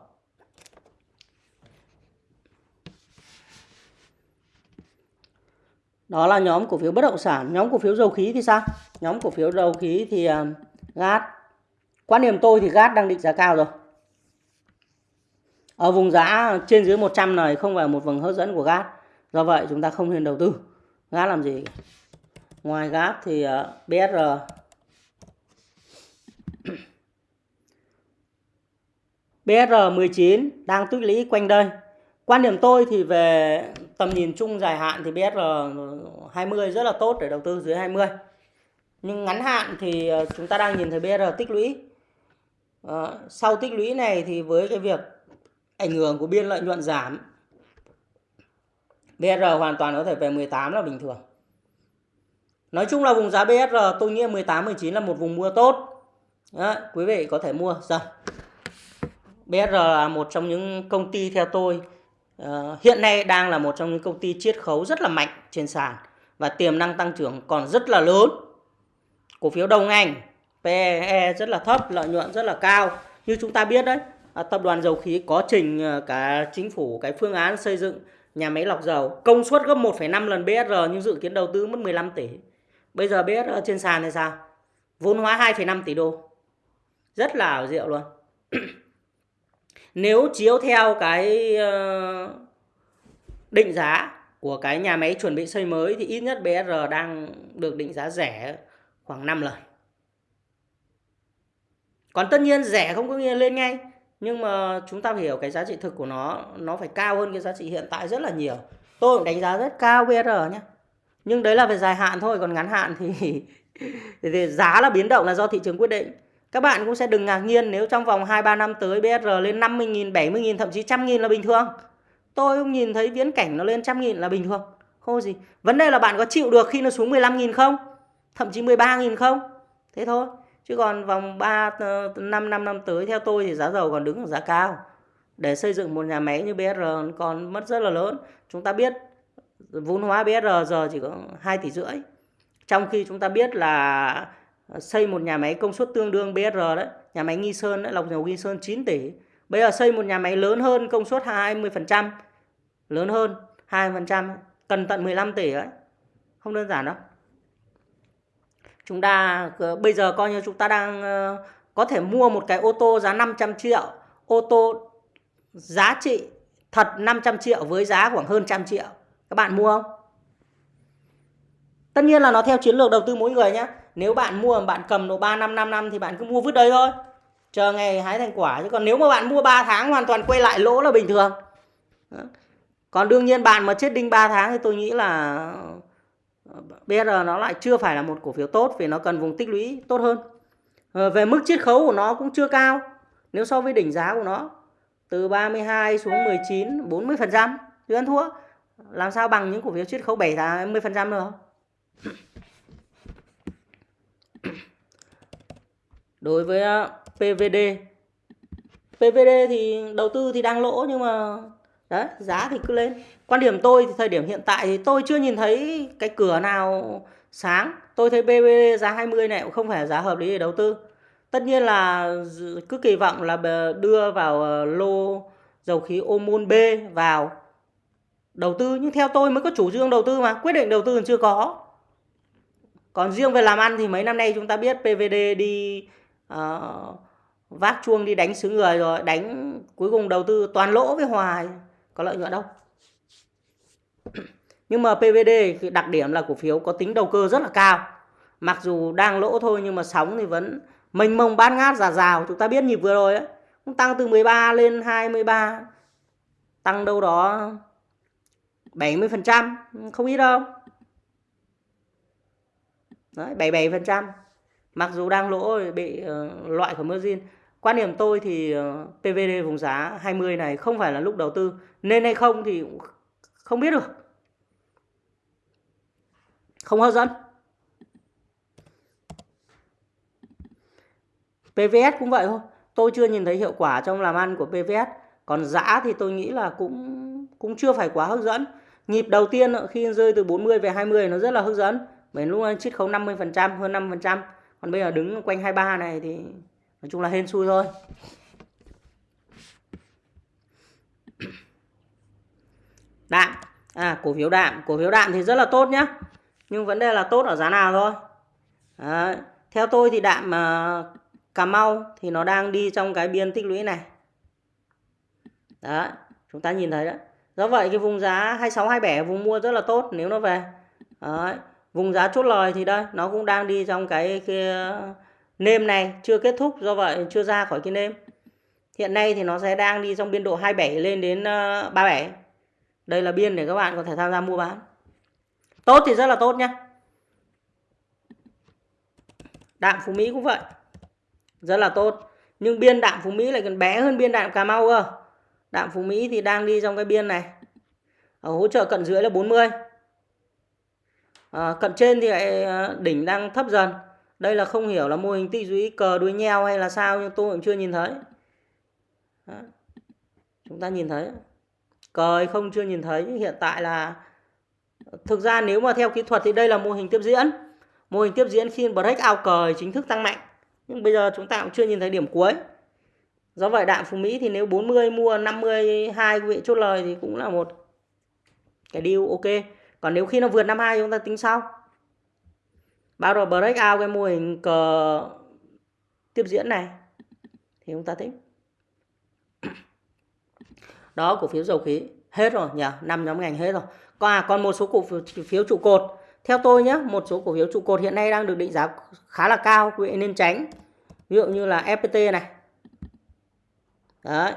Đó là nhóm cổ phiếu bất động sản. Nhóm cổ phiếu dầu khí thì sao? Nhóm cổ phiếu dầu khí thì uh, gas. Quan điểm tôi thì gas đang định giá cao rồi. Ở vùng giá trên dưới 100 này không phải một vùng hấp dẫn của gas. Do vậy chúng ta không nên đầu tư. Gas làm gì? Ngoài gáp thì uh, ờ, BSR BSR 19 đang tích lũy quanh đây. Quan điểm tôi thì về tầm nhìn chung dài hạn thì br 20 rất là tốt để đầu tư dưới 20 nhưng ngắn hạn thì ờ, chúng ta đang nhìn thấy br tích lũy. À, sau tích lũy này thì với cái việc ảnh hưởng của biên lợi nhuận giảm br hoàn toàn có thể về 18 là bình thường. Nói chung là vùng giá BSR tôi nghĩ 18 19 là một vùng mua tốt. Đó, quý vị có thể mua dần. BSR là một trong những công ty theo tôi uh, hiện nay đang là một trong những công ty chiết khấu rất là mạnh trên sàn và tiềm năng tăng trưởng còn rất là lớn. Cổ phiếu đầu ngành PE rất là thấp, lợi nhuận rất là cao. Như chúng ta biết đấy, à, tập đoàn dầu khí có trình ờ, cả chính phủ cái phương án xây dựng nhà máy lọc dầu công suất gấp 1,5 lần BSR nhưng dự kiến đầu tư mất 15 tỷ. Bây giờ biết ờ, trên sàn thì sao? Vốn hóa 2,5 tỷ đô. Rất là ảo diệu luôn. Nếu chiếu theo cái ờ, định giá của cái nhà máy chuẩn bị xây mới thì ít nhất BR đang được định giá rẻ khoảng 5 lần. Còn tất nhiên rẻ không có nghĩa lên ngay. Nhưng mà chúng ta phải hiểu cái giá trị thực của nó nó phải cao hơn cái giá trị hiện tại rất là nhiều. Tôi cũng đánh giá rất cao BR nhé nhưng đấy là về dài hạn thôi còn ngắn hạn thì, thì giá là biến động là do thị trường quyết định. Các bạn cũng sẽ đừng ngạc nhiên nếu trong vòng 2-3 năm tới BR lên 50.000, 70.000 thậm chí 100.000 là bình thường. Tôi không nhìn thấy viễn cảnh nó lên 100.000 là bình thường. Không gì. Vấn đề là bạn có chịu được khi nó xuống 15.000 không? Thậm chí 13.000 không? Thế thôi. Chứ còn vòng 3 5 5 năm tới theo tôi thì giá dầu còn đứng ở giá cao. Để xây dựng một nhà máy như BR còn mất rất là lớn. Chúng ta biết vốn hóa BR giờ chỉ có 2 tỷ rưỡi. Trong khi chúng ta biết là ờ, xây một nhà máy công suất tương đương BR đấy, nhà máy Nghi Sơn đấy, lọc dầu Nghi Sơn 9 tỷ. Bây giờ xây một nhà máy lớn hơn công suất 20%, lớn hơn 20% cần tận 15 tỷ đấy. Không đơn giản đâu. Chúng ta ờ, bây giờ coi như chúng ta đang ờ, có thể mua một cái ô tô giá 500 triệu, ô tô giá trị thật 500 triệu với giá khoảng hơn trăm triệu. Các bạn mua không? Tất nhiên là nó theo chiến lược đầu tư mỗi người nhé. Nếu bạn mua mà bạn cầm độ 3 năm 5 năm thì bạn cứ mua vứt đấy thôi. Chờ ngày hái thành quả chứ còn nếu mà bạn mua 3 tháng hoàn toàn quay lại lỗ là bình thường. Còn đương nhiên bạn mà chết đinh 3 tháng thì tôi nghĩ là ờ, BR nó lại chưa phải là một cổ phiếu tốt vì nó cần vùng tích lũy tốt hơn. Ờ, về mức chiết khấu của nó cũng chưa cao nếu so với đỉnh giá của nó, từ 32 xuống 19 40% thì ăn thua làm sao bằng những cổ phiếu chiết khấu 7 10% không? đối với ờ, PVD PVD thì đầu tư thì đang lỗ nhưng mà, đấy, giá thì cứ lên. Quan điểm tôi thì thời điểm hiện tại thì tôi chưa nhìn thấy cái cửa nào sáng. Tôi thấy PVD giá 20 này cũng không phải giá hợp lý để đầu tư. Tất nhiên là cứ kỳ vọng là đưa vào ờ, lô dầu khí Omon B vào đầu tư nhưng theo tôi mới có chủ trương đầu tư mà quyết định đầu tư còn chưa có. Còn riêng về làm ăn thì mấy năm nay chúng ta biết PVD đi uh, vác chuông đi đánh xứ người rồi đánh cuối cùng đầu tư toàn lỗ với hoài có lợi nhuận đâu. Nhưng mà PVD đặc điểm là cổ phiếu có tính đầu cơ rất là cao. Mặc dù đang lỗ thôi nhưng mà sóng thì vẫn mênh mông bát ngát giả rào. Chúng ta biết nhịp vừa rồi ấy cũng tăng từ 13 lên 23 tăng đâu đó 70 phần trăm không ít đâu. Đấy, 77 phần trăm. Mặc dù đang lỗ bị uh, loại khỏi margin. Quan điểm tôi thì ờ, uh, PVD vùng giá 20 này không phải là lúc đầu tư. Nên hay không thì không biết được. Không hấp dẫn. PVS cũng vậy thôi. Tôi chưa nhìn thấy hiệu quả trong làm ăn của PVS còn giá thì tôi nghĩ là cũng cũng chưa phải quá hấp dẫn nhịp đầu tiên khi rơi từ 40 về 20 nó rất là hấp dẫn. Bởi lúc đó chiết khấu 50 phần trăm hơn 5 phần trăm. Còn bây giờ đứng quanh 23 này thì nói chung là hên xui thôi. Đạm. À cổ phiếu đạm. Cổ phiếu đạm thì rất là tốt nhá. Nhưng vấn đề là tốt ở giá nào thôi. Đấy. theo tôi thì đạm uh, Cà Mau thì nó đang đi trong cái biên tích lũy này. Đó, chúng ta nhìn thấy đấy. Do vậy cái vùng giá 26 27 vùng mua rất là tốt nếu nó về. Đấy. Vùng giá chốt lời thì đây nó cũng đang đi trong cái, cái uh, nêm này chưa kết thúc do vậy chưa ra khỏi cái nêm. Hiện nay thì nó sẽ đang đi trong biên độ 27 lên đến uh, 37. Đây là biên để các bạn có thể tham gia mua bán. Tốt thì rất là tốt nhá. Đạm Phú Mỹ cũng vậy rất là tốt nhưng biên đạm Phú Mỹ lại còn bé hơn biên đạm Cà Mau cơ đạm Phú Mỹ thì đang đi trong cái biên này. Ở hỗ trợ cận dưới là 40 à, ờ, cận trên thì lại ờ, đỉnh đang thấp dần. Đây là không hiểu là mô hình tích lũy cờ đuôi nheo hay là sao nhưng tôi cũng chưa nhìn thấy. Đó. chúng ta nhìn thấy. Cờ hay không chưa nhìn thấy. Hiện tại là thực ra nếu mà theo kỹ thuật thì đây là mô hình tiếp diễn. Mô hình tiếp diễn khi break out cờ chính thức tăng mạnh. Nhưng bây giờ chúng ta cũng chưa nhìn thấy điểm cuối do vậy đạm phú mỹ thì nếu 40 mua 52 quý vị chốt lời thì cũng là một cái deal ok. Còn nếu khi nó vượt 52 chúng ta tính sau. Bao rồi break out cái mô hình cờ tiếp diễn này thì chúng ta tính. Đó cổ phiếu dầu khí. Hết rồi nhỉ? Năm nhóm ngành hết rồi. Còn à, còn một số cổ phiếu trụ cột. Theo tôi nhé, một số cổ phiếu trụ cột hiện nay đang được định giá khá là cao, quý vị nên tránh. Ví dụ như là FPT này. Đấy.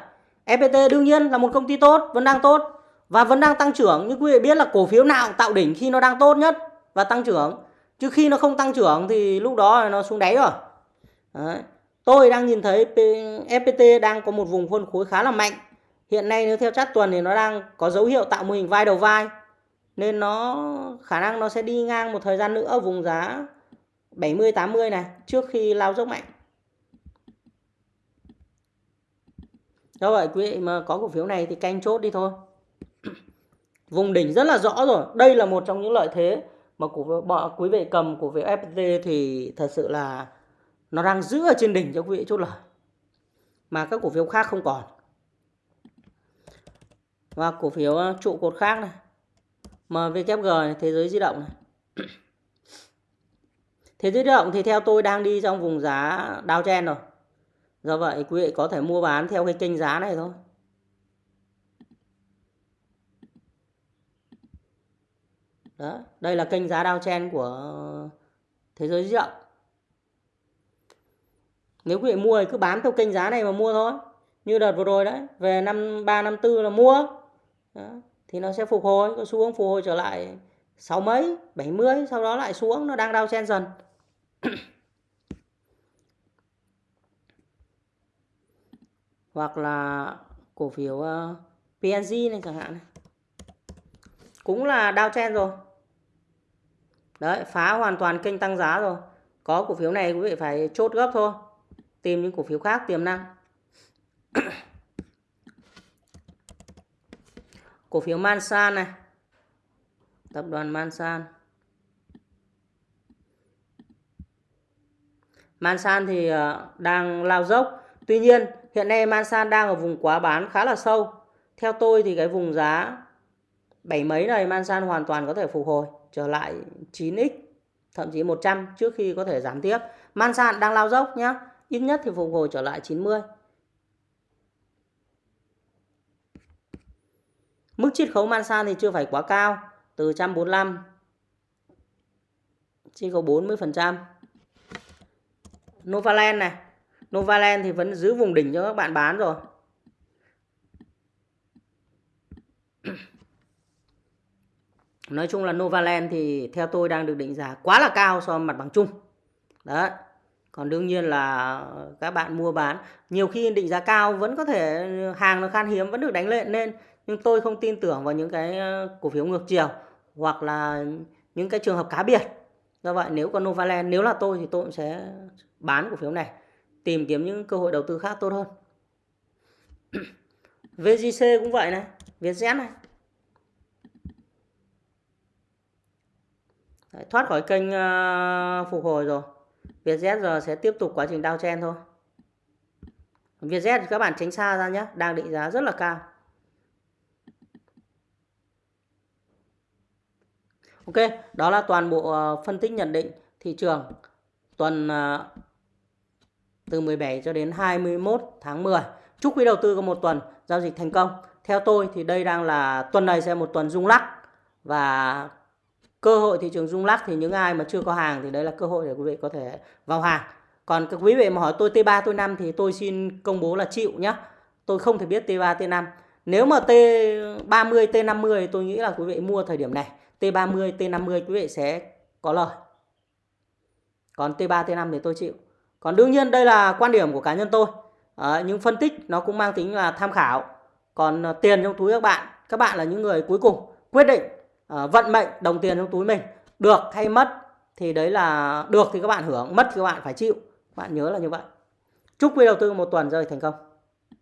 FPT đương nhiên là một công ty tốt, vẫn đang tốt và vẫn đang tăng trưởng. Nhưng quý vị biết là cổ phiếu nào tạo đỉnh khi nó đang tốt nhất và tăng trưởng. Chứ khi nó không tăng trưởng thì lúc đó nó xuống đáy rồi. Đấy. Tôi đang nhìn thấy FPT đang có một vùng phân khối khá là mạnh. Hiện nay nếu theo chart tuần thì nó đang có dấu hiệu tạo mô hình vai đầu vai nên nó khả năng nó sẽ đi ngang một thời gian nữa ở vùng giá 70 80 này trước khi lao dốc mạnh. Do vậy quý vị mà có cổ phiếu này thì canh chốt đi thôi. Vùng đỉnh rất là rõ rồi. Đây là một trong những lợi thế mà cổ phiếu quý vị cầm cổ phiếu FPT thì thật sự là nó đang giữ ở trên đỉnh cho quý vị chốt lời. Mà các cổ phiếu khác không còn. Và cổ phiếu ờ, trụ cột khác này MVKG này, thế giới di động này. Thế giới di động thì theo tôi đang đi trong vùng giá downtrend rồi do vậy quý vị có thể mua bán theo cái kênh giá này thôi. Đó, đây là kênh giá downtrend của thế giới di động. Nếu quý vị mua thì cứ bán theo kênh giá này mà mua thôi. Như đợt vừa rồi đấy về năm ba năm 4 là mua. Đó. thì nó sẽ phục hồi có xuống phục hồi trở lại sáu mấy bảy mươi sau đó lại xuống nó đang đau chen dần. Hoặc là cổ phiếu ờ, uh, PNG này chẳng hạn này. Cũng là downtrend chen rồi. Đấy phá hoàn toàn kênh tăng giá rồi. Có cổ phiếu này quý vị phải chốt gấp thôi. Tìm những cổ phiếu khác tiềm năng. Cổ phiếu Mansan này. Tập đoàn Mansan. Mansan thì ờ, đang lao dốc. Tuy nhiên hiện nay Mansan đang ở vùng quá bán khá là sâu. Theo tôi thì cái vùng giá bảy mấy này Mansan hoàn toàn có thể phục hồi trở lại 9x thậm chí 100 trước khi có thể giảm tiếp. Mansan đang lao dốc nhé ít nhất thì phục hồi trở lại 90 Mức chiết khấu Mansan thì chưa phải quá cao, từ 145 chỉ có 40%. Novaland này, Novaland thì vẫn giữ vùng đỉnh cho các bạn bán rồi. Nói chung là Novaland thì theo tôi đang được định giá quá là cao so với mặt bằng chung. Đấy. Còn đương nhiên là các bạn mua bán, nhiều khi định giá cao vẫn có thể, hàng nó khan hiếm, vẫn được đánh lên nên, nhưng tôi không tin tưởng vào những cái ờ, cổ phiếu ngược chiều hoặc là những cái trường hợp cá biệt do vậy nếu có Novaland, nếu là tôi thì tôi cũng sẽ bán cổ phiếu này tìm kiếm những cơ hội đầu tư khác tốt hơn. VGC cũng vậy này Vietjet này. Đấy, thoát khỏi kênh uh, phục hồi rồi. Vietjet giờ sẽ tiếp tục quá trình downtrend thôi. Vietjet các bạn tránh xa ra nhé đang định giá rất là cao. Ok, đó là toàn bộ uh, phân tích nhận định thị trường tuần uh, từ 17 cho đến 21 tháng 10. Chúc quý đầu tư có một tuần giao dịch thành công. Theo tôi thì đây đang là tuần này sẽ một tuần rung lắc và cơ hội thị trường rung lắc thì những ai mà chưa có hàng thì đấy là cơ hội để quý vị có thể vào hàng. Còn các quý vị mà hỏi tôi T3 T5 thì tôi xin công bố là chịu nhé. Tôi không thể biết T3 T5. Nếu mà T30 T50 tôi nghĩ là quý vị mua thời điểm này T30, T50 quý vị sẽ có lời. Còn T3, T5 thì tôi chịu. Còn đương nhiên đây là quan điểm của cá nhân tôi. À, những phân tích nó cũng mang tính là tham khảo. Còn ờ, tiền trong túi các bạn, các bạn là những người cuối cùng quyết định à, vận mệnh đồng tiền trong túi mình được hay mất thì đấy là được thì các bạn hưởng, mất thì các bạn phải chịu. Các bạn nhớ là như vậy. Chúc quý đầu tư một tuần rơi thành công.